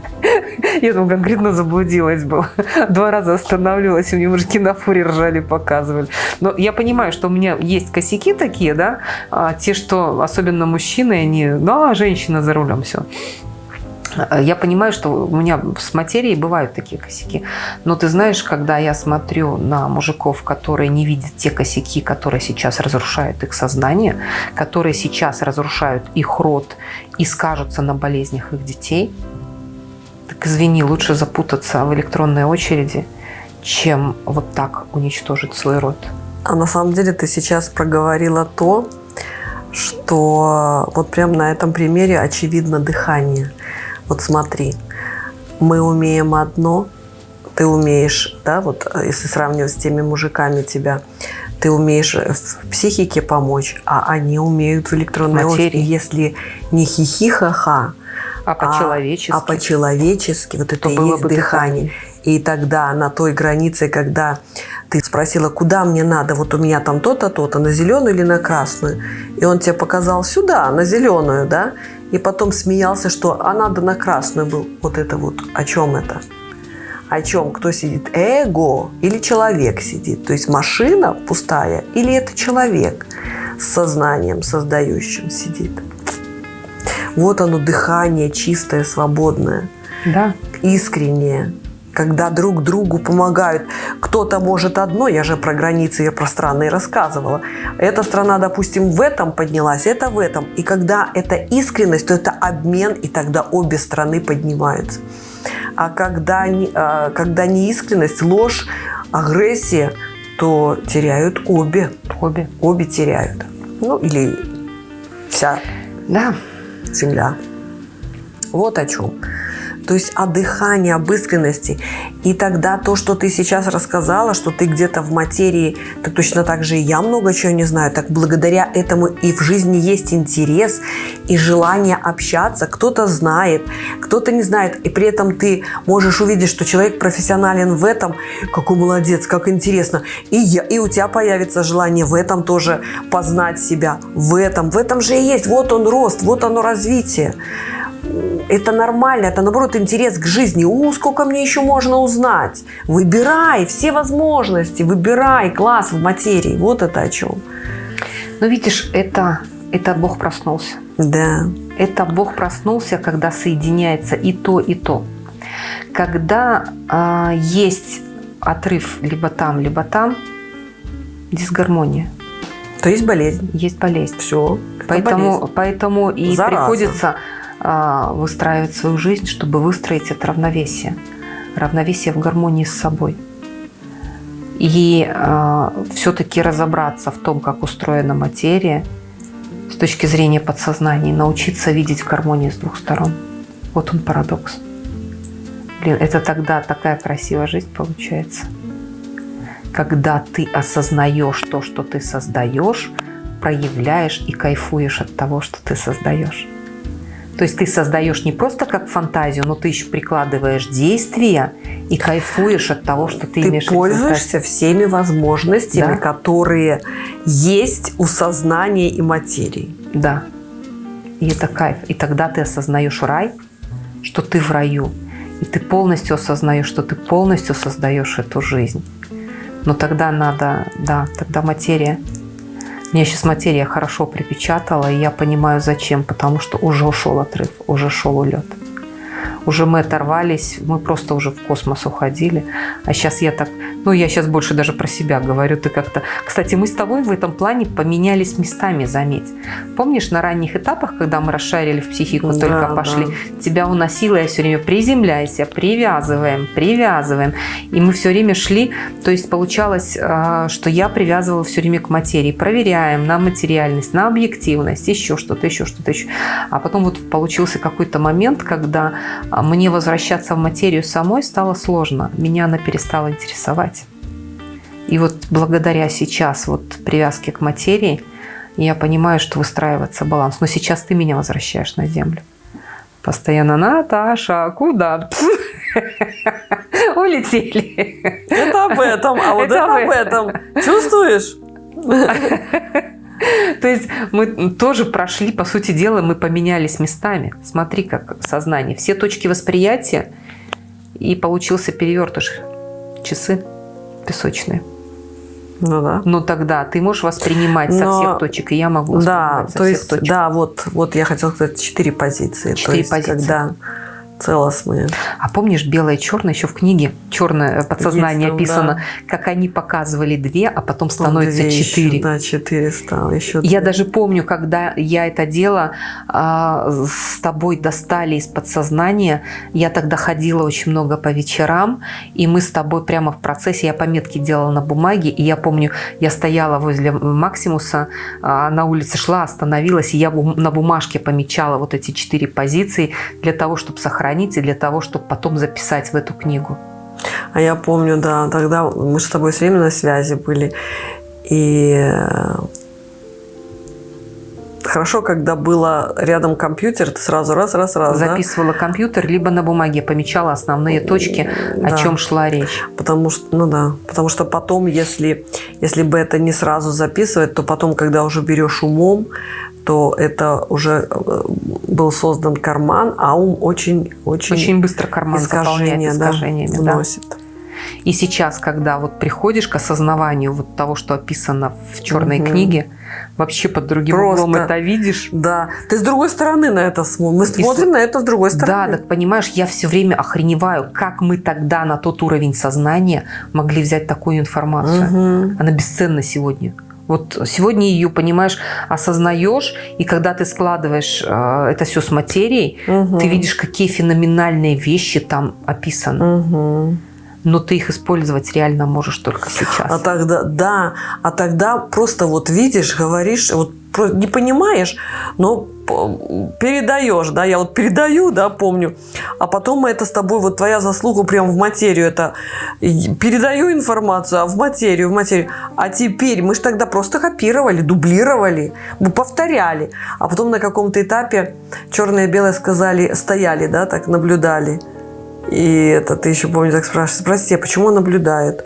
Speaker 1: Я там конкретно заблудилась была. Два раза останавливалась, и мне мужики на фуре ржали, показывали. Но я понимаю, что у меня есть косяки такие, да, а те, что особенно мужчины, они, да, женщина за рулем, все. Э, я понимаю, что у меня с материей бывают такие косяки. Но ты знаешь, когда я смотрю на мужиков, которые не видят те косяки, которые сейчас разрушают их сознание, которые сейчас разрушают их род и скажутся на болезнях их детей, так извини, лучше запутаться в электронной очереди, чем вот так уничтожить свой род.
Speaker 2: А на самом деле ты сейчас проговорила то, что вот прям на этом примере очевидно дыхание – вот смотри, мы умеем одно, ты умеешь, да, вот э, если сравнивать с теми мужиками тебя, ты умеешь в психике помочь, а они умеют в электронной
Speaker 1: очереди.
Speaker 2: Если не хихихаха,
Speaker 1: а по-человечески,
Speaker 2: а, а по-человечески, вот это и есть дыхание. дыхание. И тогда на той границе, когда ты спросила, куда мне надо, вот у меня там то-то, то-то, на зеленую или на красную, и он тебе показал сюда, на зеленую, да, и потом смеялся, что а надо на красную был. Вот это вот, о чем это? о чем? Кто сидит? Эго или человек сидит? То есть машина пустая или это человек с сознанием создающим сидит? Вот оно дыхание чистое, свободное,
Speaker 1: Да.
Speaker 2: искреннее, когда друг другу помогают. Кто-то может одно, я же про границы, я про страны рассказывала. Эта страна, допустим, в этом поднялась, это в этом. И когда это искренность, то это обмен, и тогда обе страны поднимаются. А когда, не- а, когда неискренность, ложь, агрессия, то теряют обе.
Speaker 1: Обе.
Speaker 2: Обе теряют. Ну, или вся
Speaker 1: Да.
Speaker 2: земля. Вот о чем. То есть о дыхании, об искренности. И тогда то, что ты сейчас рассказала, что ты где-то в материи, то точно так же и я много чего не знаю. Так благодаря этому и в жизни есть интерес и желание общаться. Кто-то знает, кто-то не знает. И при этом ты можешь увидеть, что человек профессионален в этом. Какой молодец, как интересно. И, я, и у тебя появится желание в этом тоже познать себя. В этом. В этом же и есть. Вот он рост, вот оно развитие это нормально, это наоборот интерес к жизни. У, сколько мне еще можно узнать? Выбирай все возможности, выбирай класс в материи. Вот это о чем.
Speaker 1: Но видишь, это, это Бог проснулся.
Speaker 2: Да.
Speaker 1: Это Бог проснулся, когда соединяется и то, и то. Когда а, есть отрыв либо там, либо там, дисгармония,
Speaker 2: То есть болезнь.
Speaker 1: есть болезнь.
Speaker 2: Все.
Speaker 1: Поэтому, поэтому и
Speaker 2: Зараза.
Speaker 1: приходится выстраивать свою жизнь, чтобы выстроить это равновесие. Равновесие в гармонии с собой. И все-таки разобраться в том, как устроена материя с точки зрения подсознания, научиться видеть в гармонии с двух сторон. Вот он парадокс. Блин, это тогда такая красивая жизнь получается. Когда ты осознаешь то, что ты создаешь, проявляешь и кайфуешь от того, что ты создаешь. То есть ты создаешь не просто как фантазию, но ты еще прикладываешь действия и кайфуешь от того, что ты,
Speaker 2: Ты
Speaker 1: имеешь виду
Speaker 2: пользуешься всеми возможностями,
Speaker 1: Да.
Speaker 2: которые есть у сознания и материи.
Speaker 1: Да. И это кайф. И тогда ты осознаешь рай, что ты в раю. И ты полностью осознаешь, что ты полностью создаешь эту жизнь. Но тогда надо, да, тогда материя. Мне сейчас материя хорошо припечатала, и я понимаю, зачем. Потому что уже ушел отрыв, уже шел улет. Уже мы оторвались, мы просто уже в космос уходили. А сейчас я так, ну я сейчас больше даже про себя говорю. Ты как-то, кстати, мы с тобой в этом плане поменялись местами, заметь. Помнишь на ранних этапах, когда мы расшарили в психику,
Speaker 2: Да,
Speaker 1: только
Speaker 2: да.
Speaker 1: пошли, тебя уносило, я все время приземляйся, привязываем, привязываем. И мы все время шли, то есть получалось, а, что я привязывала все время к материи. Проверяем на материальность, на объективность, еще что-то, еще что-то, еще. А потом вот получился какой-то момент, когда мне возвращаться в материю самой стало сложно. Меня она перестала интересовать. И вот благодаря сейчас вот привязке к материи, я понимаю, что выстраивается баланс. Но сейчас ты меня возвращаешь на землю. Постоянно, Наташа, куда? Улетели.
Speaker 2: Это об этом, а вот
Speaker 1: Это
Speaker 2: это,
Speaker 1: об
Speaker 2: об этом. Чувствуешь?
Speaker 1: То есть мы тоже прошли, по сути дела, мы поменялись местами. Смотри, как сознание. Все точки восприятия, и получился перевертыш. Часы песочные.
Speaker 2: Ну да.
Speaker 1: Но тогда ты можешь воспринимать со
Speaker 2: Но-
Speaker 1: всех точек, и я могу
Speaker 2: Да,
Speaker 1: воспринимать со
Speaker 2: то
Speaker 1: всех
Speaker 2: есть,
Speaker 1: точек.
Speaker 2: да, вот, вот я хотела сказать четыре позиции.
Speaker 1: Четыре позиции.
Speaker 2: когда целостные.
Speaker 1: А помнишь белое и черное еще в книге черное подсознание
Speaker 2: Есть там,
Speaker 1: описано, как они показывали две, а потом становится
Speaker 2: две еще,
Speaker 1: четыре.
Speaker 2: Да, четыре стало. Еще
Speaker 1: Я
Speaker 2: две.
Speaker 1: даже помню, когда я это дело а, с тобой достали из подсознания, я тогда ходила очень много по вечерам, и мы с тобой прямо в процессе, я пометки делала на бумаге, и я помню, я стояла возле Максимуса, а, на улице шла, остановилась, и я на бумажке помечала вот эти четыре позиции для того, чтобы сохранить, и для того, чтобы потом записать в эту книгу.
Speaker 2: А я помню, да, тогда мы с тобой все время на связи были. И э, хорошо, когда было рядом компьютер, ты сразу раз, раз, раз, да?
Speaker 1: Записывала компьютер, либо на бумаге помечала основные точки, о
Speaker 2: Да.
Speaker 1: чем шла речь.
Speaker 2: Потому что, ну да, потому что потом, если, если бы это не сразу записывать, то потом, когда уже берешь умом, то это уже э, был создан карман, а ум очень, очень,
Speaker 1: Очень быстро карман
Speaker 2: искажения,
Speaker 1: заполняет
Speaker 2: да,
Speaker 1: искажениями. да.
Speaker 2: вносит.
Speaker 1: И сейчас, когда вот приходишь к осознаванию вот того, что описано в черной
Speaker 2: Мгм.
Speaker 1: книге, вообще под другим
Speaker 2: Просто.
Speaker 1: углом это видишь.
Speaker 2: Да, ты с другой стороны на это смотришь. Мы смотрим
Speaker 1: с-
Speaker 2: на это с другой
Speaker 1: Да,
Speaker 2: стороны.
Speaker 1: так понимаешь, я все время охреневаю, как мы тогда на тот уровень сознания могли взять такую информацию.
Speaker 2: Мгм.
Speaker 1: Она бесценна сегодня. Вот сегодня ее, понимаешь, осознаешь, и когда ты складываешь э, это все с материей,
Speaker 2: Мгм.
Speaker 1: ты видишь, какие феноменальные вещи там описаны.
Speaker 2: Мгм.
Speaker 1: Но ты их использовать реально можешь только сейчас.
Speaker 2: А тогда, да, а тогда просто вот видишь, говоришь, вот не понимаешь, но п- передаешь, да, я вот передаю, да, помню, а потом мы это с тобой, вот твоя заслуга прям в материю, это передаю информацию, а в материю, в материю, а теперь мы же тогда просто копировали, дублировали, мы повторяли, а потом на каком-то этапе черное и белое сказали, стояли, да, так наблюдали, и это ты еще помню, так спрашиваешь, спроси, а почему он наблюдает?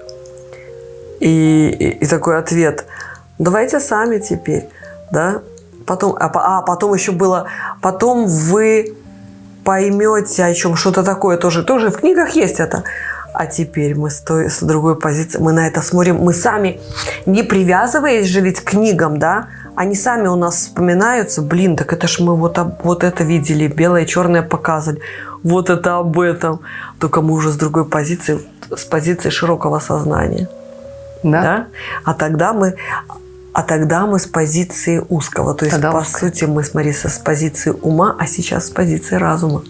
Speaker 2: И, и, и такой ответ. Давайте сами теперь, да? Потом, а, а потом еще было, потом вы поймете о чем что-то такое тоже, тоже в книгах есть это. А теперь мы с, той, с другой позиции, мы на это смотрим, мы сами, не привязываясь же ведь к книгам, да, они сами у нас вспоминаются, блин, так это ж мы вот, вот это видели, белое и черное показывать, вот это об этом. Только мы уже с другой позиции, с позиции широкого сознания
Speaker 1: да?
Speaker 2: да? А тогда мы, а тогда мы с позиции узкого, то есть
Speaker 1: Тогда
Speaker 2: по
Speaker 1: узкое.
Speaker 2: сути мы смотри с позиции ума, а сейчас с позиции разума,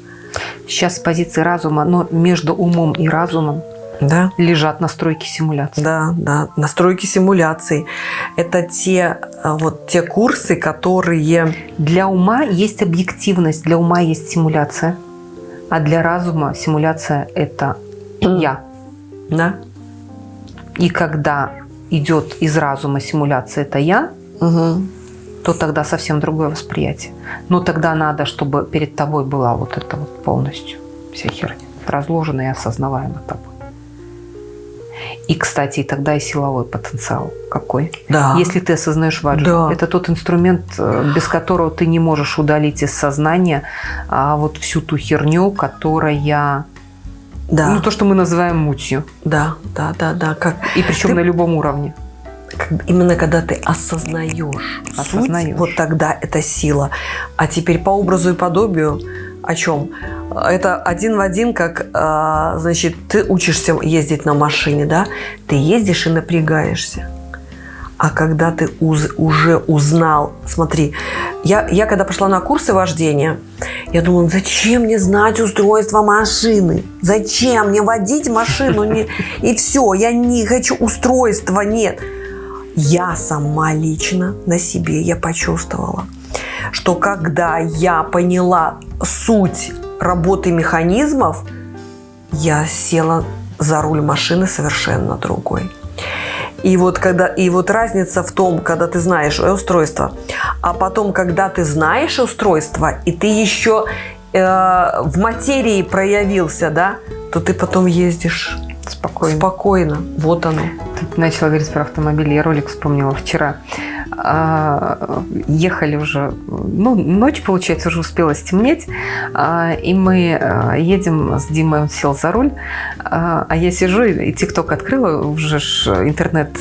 Speaker 1: Сейчас с позиции разума, но между умом и разумом
Speaker 2: да?
Speaker 1: лежат настройки симуляции.
Speaker 2: Да, да, настройки симуляций. Это те а, вот те курсы, которые
Speaker 1: Для ума есть объективность, для ума есть симуляция, а для разума симуляция – это я.
Speaker 2: да,
Speaker 1: И когда идет из разума симуляция «это я»,
Speaker 2: Мгм.
Speaker 1: то тогда совсем другое восприятие. Но тогда надо, чтобы перед тобой была вот эта вот полностью вся херня, разложена и осознаваема тобой. И, кстати, и тогда и силовой потенциал какой.
Speaker 2: да,
Speaker 1: Если ты осознаешь ваджу,
Speaker 2: Да.
Speaker 1: это тот инструмент, э, без которого ты не можешь удалить из сознания а, вот всю ту херню, которая,
Speaker 2: да,
Speaker 1: ну то, что мы называем мутью,
Speaker 2: да, да, да, да, как,
Speaker 1: и причем
Speaker 2: Ты-
Speaker 1: на любом уровне.
Speaker 2: именно когда ты осознаешь,
Speaker 1: Осознаешь.
Speaker 2: суть, вот тогда это сила. А теперь по образу и подобию о чем? Это один в один, как, а, значит, ты учишься ездить на машине, да? Ты ездишь и напрягаешься. А когда ты уз- уже узнал, смотри, я, я когда пошла на курсы вождения, я думала, зачем мне знать устройство машины? Зачем мне водить машину? Не- И все, я не хочу устройства, нет. Я сама лично на себе я почувствовала, что когда я поняла суть работы механизмов, я села за руль машины совершенно другой. И вот, когда, и вот разница в том, когда ты знаешь устройство, а потом, когда ты знаешь устройство, и ты еще э, в материи проявился, да, то ты потом ездишь
Speaker 1: Спокойно.
Speaker 2: спокойно. Вот оно.
Speaker 1: Ты начала говорить про автомобиль, я ролик вспомнила вчера. А, ехали уже, ну, ночь, получается, уже успела стемнеть, а, и мы а, едем с Димой, он сел за руль, а я сижу и ТикТок открыла, уже ж интернет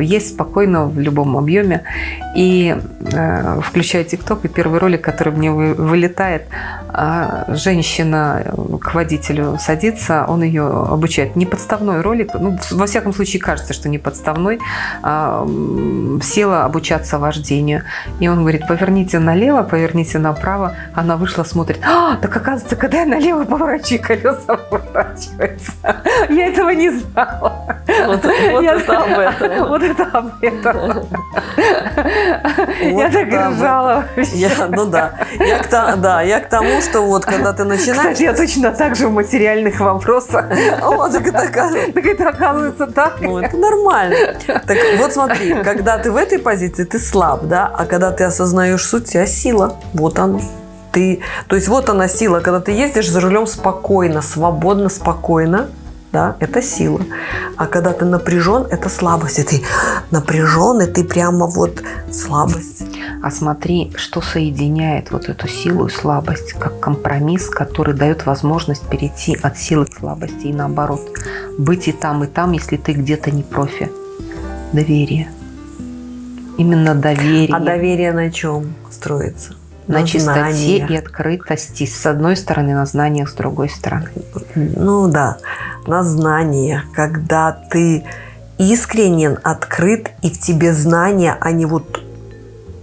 Speaker 1: есть спокойно в любом объеме, и включаю ТикТок, и первый ролик, который мне вы- вылетает, женщина к водителю садится, он ее обучает. Не подставной ролик, ну, во всяком случае кажется, что не подставной. Села обучаться вождению. И он говорит, поверните налево, поверните направо. Она вышла, смотрит, а, так оказывается, когда я налево поворачиваю, колеса поворачиваются. Я этого не знала.
Speaker 2: Вот, вот
Speaker 1: Я-
Speaker 2: это об этом.
Speaker 1: Вот это об этом.
Speaker 2: Вот
Speaker 1: Я так ржала.
Speaker 2: Я, ну да. Я к, да, я к тому, что вот когда ты начинаешь...
Speaker 1: Кстати, я точно так же в материальных вопросах.
Speaker 2: О, так это оказывается.
Speaker 1: Так это оказывается так.
Speaker 2: Ну, это нормально. Так вот смотри, когда ты в этой позиции, ты слаб, да, а когда ты осознаешь суть, у тебя сила. Вот оно. Ты, то есть вот она сила, когда ты ездишь за рулем спокойно, свободно, спокойно, да, это сила. А когда ты напряжен, это слабость. И ты напряжен, и ты прямо вот слабость.
Speaker 1: А смотри, что соединяет вот эту силу и слабость, как компромисс, который дает возможность перейти от силы к слабости и наоборот. Быть и там, и там, если ты где-то не профи. Доверие. Именно доверие.
Speaker 2: А доверие на чем строится?
Speaker 1: На, на чистоте знаниях. и открытости. С одной стороны, на знаниях, с другой стороны.
Speaker 2: Ну да, на знаниях. Когда ты искренен, открыт, и в тебе знания, они вот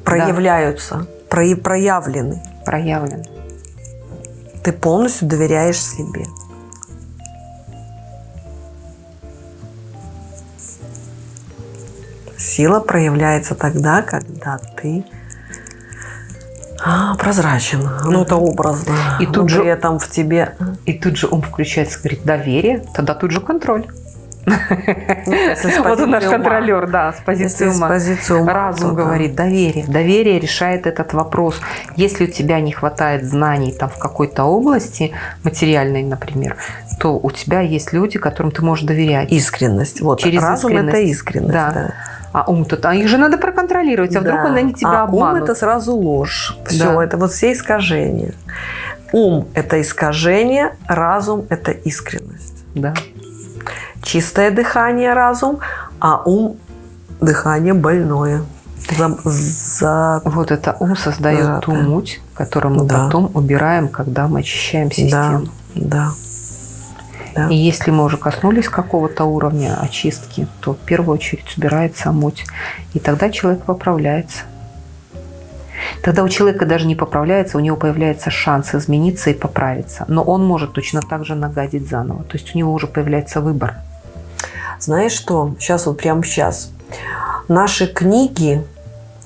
Speaker 2: проявляются, да. про, проявлены.
Speaker 1: Проявлены.
Speaker 2: Ты полностью доверяешь себе. Сила проявляется тогда, когда ты а, прозрачен. Ну, это образно. И тут же при этом в тебе...
Speaker 1: И тут же ум включается, говорит, доверие, тогда тут же контроль. Вот наш контролер, да, с позиции ума. Разум говорит, доверие. Доверие решает этот вопрос. Если у тебя не хватает знаний там в какой-то области, материальной, например, то у тебя есть люди, которым ты можешь доверять.
Speaker 2: Искренность. Вот, Через разум искренность. это искренность. Да. да.
Speaker 1: А ум-то, а их же надо проконтролировать, а вдруг да. они тебя а обманут.
Speaker 2: ум – это сразу ложь. Все, да. это вот все искажения. Ум – это искажение, разум – это искренность.
Speaker 1: Да.
Speaker 2: Чистое дыхание – разум, а ум – дыхание больное.
Speaker 1: За, за... Вот это ум создает да, ту муть, которую мы да. потом убираем, когда мы очищаем систему.
Speaker 2: Да, да. Да.
Speaker 1: И если мы уже коснулись какого-то уровня очистки, то в первую очередь убирается муть. И тогда человек поправляется. Тогда у человека даже не поправляется, у него появляется шанс измениться и поправиться. Но он может точно так же нагадить заново. То есть у него уже появляется выбор.
Speaker 2: Знаешь что? Сейчас вот прямо сейчас. Наши книги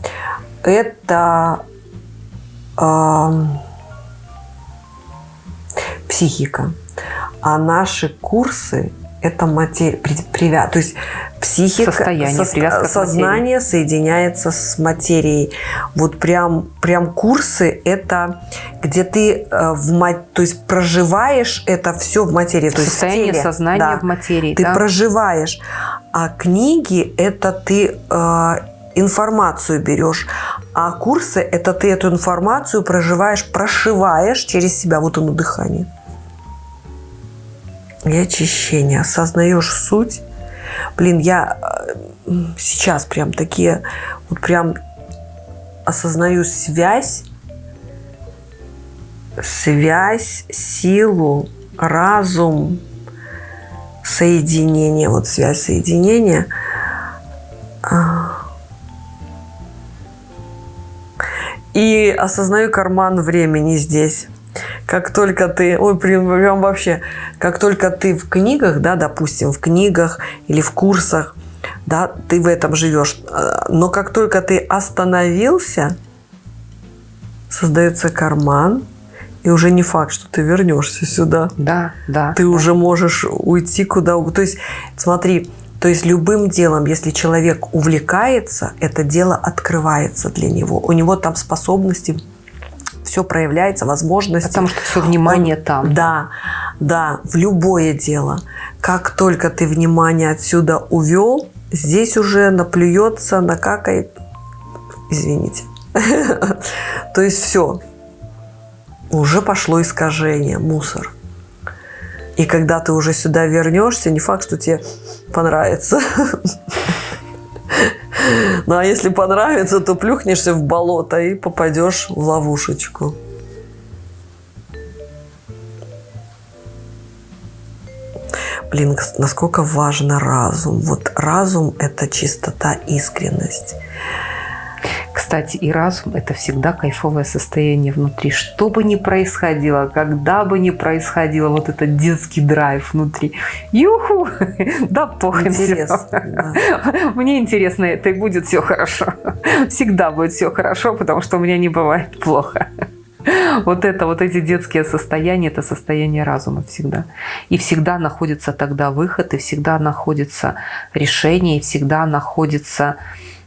Speaker 2: – это э, психика. А наши курсы – это материя, привя... то есть психика,
Speaker 1: Состояние, со...
Speaker 2: сознание соединяется с материей. Вот прям, прям курсы – это где ты э, в, то есть проживаешь это все в материи. То
Speaker 1: Состояние
Speaker 2: есть
Speaker 1: в сознания да, в материи.
Speaker 2: Ты
Speaker 1: да?
Speaker 2: проживаешь. А книги – это ты э, информацию берешь. А курсы – это ты эту информацию проживаешь, прошиваешь через себя. Вот оно дыхание и очищение. Осознаешь суть. Блин, я э, сейчас прям такие, вот прям осознаю связь, связь, силу, разум, соединение, вот связь соединения. И осознаю карман времени здесь как только ты, ой, прям, прям вообще, как только ты в книгах, да, допустим, в книгах или в курсах, да, ты в этом живешь, э, но как только ты остановился, создается карман, и уже не факт, что ты вернешься сюда.
Speaker 1: Да, да.
Speaker 2: Ты
Speaker 1: да.
Speaker 2: уже можешь уйти куда угодно. То есть, смотри, то есть любым делом, если человек увлекается, это дело открывается для него. У него там способности все проявляется, возможности.
Speaker 1: Потому что все внимание
Speaker 2: Он,
Speaker 1: там.
Speaker 2: Да, да, в любое дело. Как только ты внимание отсюда увел, здесь уже наплюется, накакает. Извините. То есть все. Уже пошло искажение, мусор. И когда ты уже сюда вернешься, не факт, что тебе понравится. Ну а если понравится, то плюхнешься в болото и попадешь в ловушечку. Блин, насколько важен разум. Вот разум – это чистота, искренность.
Speaker 1: Кстати, и разум – это всегда кайфовое состояние внутри. Что бы ни происходило, когда бы ни происходило, вот этот детский драйв внутри. Юху! Да похрен Да. Мне интересно это, и будет все хорошо. Всегда будет все хорошо, потому что у меня не бывает плохо. Вот это, вот эти детские состояния, это состояние разума всегда. И всегда находится тогда выход, и всегда находится решение, и всегда находится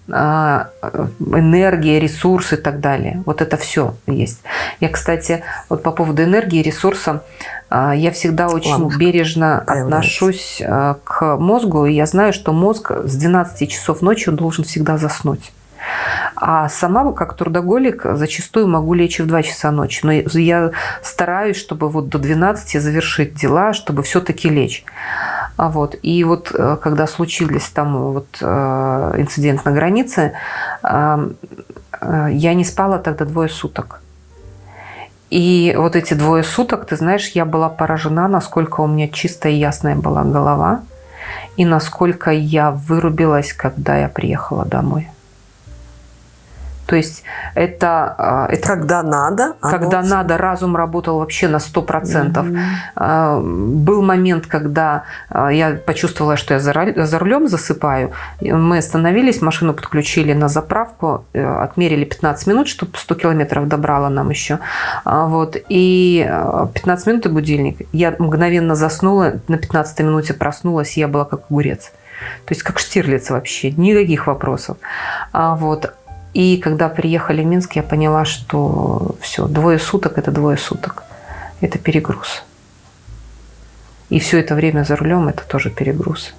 Speaker 1: энергия, ресурс и так далее. Вот это все есть. Я, кстати, вот по поводу энергии, ресурса, а, я всегда очень Ламушка бережно отношусь а, к мозгу, и я знаю, что мозг с 12 часов ночи он должен всегда заснуть. А сама, как трудоголик, зачастую могу лечь в 2 часа ночи. Но я стараюсь, чтобы вот до 12 завершить дела, чтобы все-таки лечь. А вот. И вот э, когда случились там вот э, инцидент на границе, э, я не спала тогда двое суток. И вот эти двое суток, ты знаешь, я была поражена, насколько у меня чистая и ясная была голова, и насколько я вырубилась, когда я приехала домой. То есть это...
Speaker 2: А, это когда надо?
Speaker 1: Когда оно... надо, разум работал вообще на 100%. Угу. Был момент, когда а, я почувствовала, что я за рулем засыпаю. Мы остановились, машину подключили на заправку, э, отмерили 15 минут, чтобы 100 километров добрала нам еще. Вот. И 15 минут и будильник. Я мгновенно заснула, на 15 минуте проснулась, и я была как огурец. То есть как Штирлиц вообще, никаких вопросов. Вот. И когда приехали в Минск, я поняла, что все, двое суток – это двое суток. Это перегруз. И все это время за рулем – это тоже перегруз.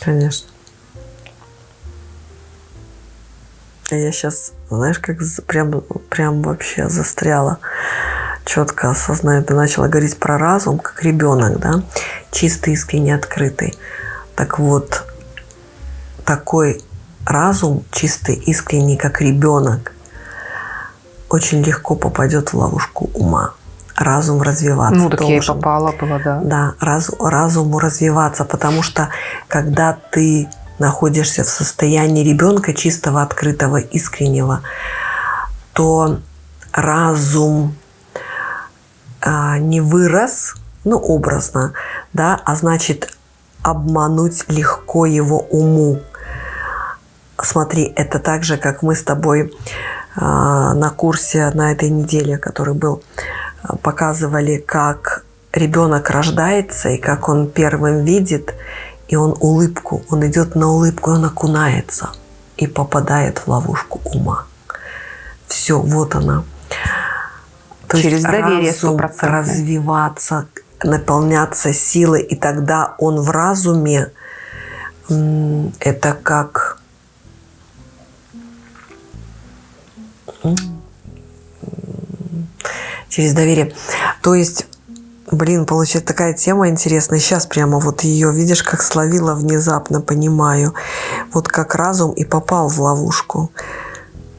Speaker 2: Конечно. Я сейчас, знаешь, как прям, прям вообще застряла четко осознаю, ты начала говорить про разум, как ребенок, да, чистый, искренне открытый. Так вот, такой разум чистый, искренний, как ребенок, очень легко попадет в ловушку ума. Разум развиваться
Speaker 1: Ну, так должен. я и попала была, да.
Speaker 2: Да, раз, разуму развиваться, потому что когда ты находишься в состоянии ребенка чистого, открытого, искреннего, то разум а, не вырос, ну, образно, да, а значит, обмануть легко его уму смотри, это так же, как мы с тобой а, на курсе на этой неделе, который был, а, показывали, как ребенок рождается и как он первым видит, и он улыбку, он идет на улыбку, он окунается и попадает в ловушку ума. Все, вот она.
Speaker 1: То Через доверие разум
Speaker 2: развиваться, наполняться силой, и тогда он в разуме это как Через доверие. То есть, блин, получается такая тема интересная. Сейчас прямо вот ее, видишь, как словила внезапно, понимаю. Вот как разум и попал в ловушку.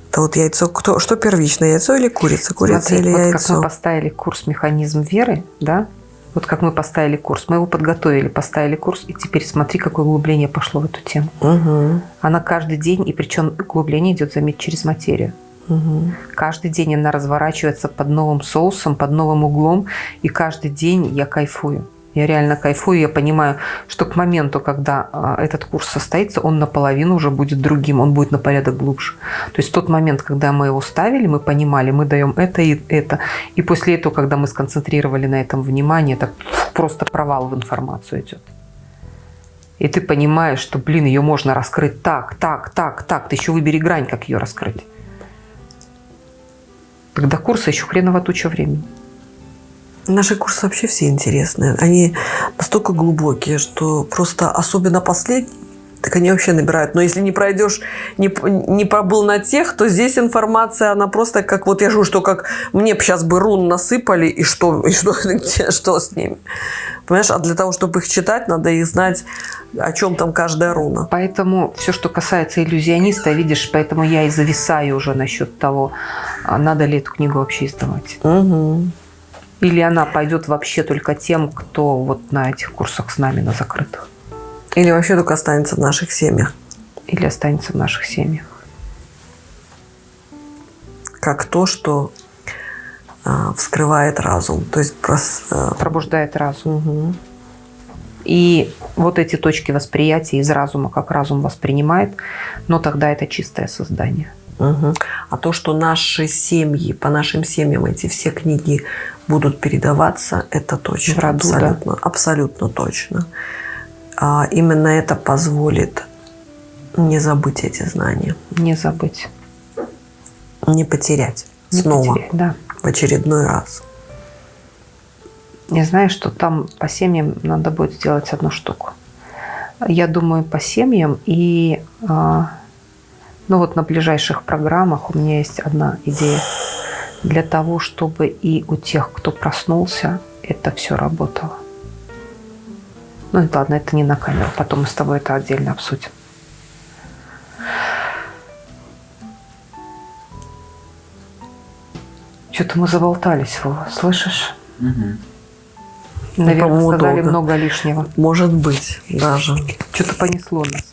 Speaker 2: Это вот яйцо, кто, что первично, яйцо или курица? Курица
Speaker 1: Смотри,
Speaker 2: или
Speaker 1: вот
Speaker 2: яйцо?
Speaker 1: как мы поставили курс «Механизм веры», да, вот как мы поставили курс. Мы его подготовили, поставили курс, и теперь смотри, какое углубление пошло в эту тему.
Speaker 2: Угу.
Speaker 1: Она каждый день, и причем углубление идет, заметь, через материю.
Speaker 2: Угу.
Speaker 1: Каждый день она разворачивается под новым соусом, под новым углом, и каждый день я кайфую. Я реально кайфую, я понимаю, что к моменту, когда а, этот курс состоится, он наполовину уже будет другим, он будет на порядок глубже. То есть тот момент, когда мы его ставили, мы понимали, мы даем это и это. И после этого, когда мы сконцентрировали на этом внимание, это просто провал в информацию идет. И ты понимаешь, что, блин, ее можно раскрыть так, так, так, так. Ты еще выбери грань, как ее раскрыть. Тогда курса еще хреново туча времени.
Speaker 2: Наши курсы вообще все интересные. Они настолько глубокие, что просто особенно последний, так они вообще набирают. Но если не пройдешь, не, не пробыл на тех, то здесь информация, она просто как, вот я же что как мне сейчас бы рун насыпали, и что, и что, что с ними. Понимаешь, а для того, чтобы их читать, надо их знать, о чем там каждая руна.
Speaker 1: Поэтому все, что касается иллюзиониста, видишь, поэтому я и зависаю уже насчет того, а надо ли эту книгу вообще издавать.
Speaker 2: Угу.
Speaker 1: Или она пойдет вообще только тем, кто вот на этих курсах с нами, на закрытых.
Speaker 2: Или вообще только останется в наших семьях.
Speaker 1: Или останется в наших семьях.
Speaker 2: Как то, что э, вскрывает разум. То есть прос,
Speaker 1: э... пробуждает разум.
Speaker 2: Угу.
Speaker 1: И вот эти точки восприятия из разума, как разум воспринимает, но тогда это чистое создание.
Speaker 2: Угу. А то, что наши семьи, по нашим семьям эти все книги будут передаваться, это точно. В роду, абсолютно,
Speaker 1: да?
Speaker 2: абсолютно точно. А именно это позволит Не забыть эти знания.
Speaker 1: Не забыть.
Speaker 2: Не потерять.
Speaker 1: Не
Speaker 2: Снова.
Speaker 1: потерять, да.
Speaker 2: В очередной раз.
Speaker 1: Я знаю, что там по семьям надо будет сделать одну штуку. Я думаю, по семьям и а, ну вот на ближайших программах у меня есть одна идея для того, чтобы и у тех, кто проснулся, это все работало. Ну ладно, это не на камеру, потом мы с тобой это отдельно обсудим. Что-то мы заболтались, Вова, слышишь?
Speaker 3: Мгм.
Speaker 1: Наверное,
Speaker 2: по-моему,
Speaker 1: сказали
Speaker 2: долго.
Speaker 1: много лишнего.
Speaker 2: Может быть, даже.
Speaker 1: Что-то понесло нас.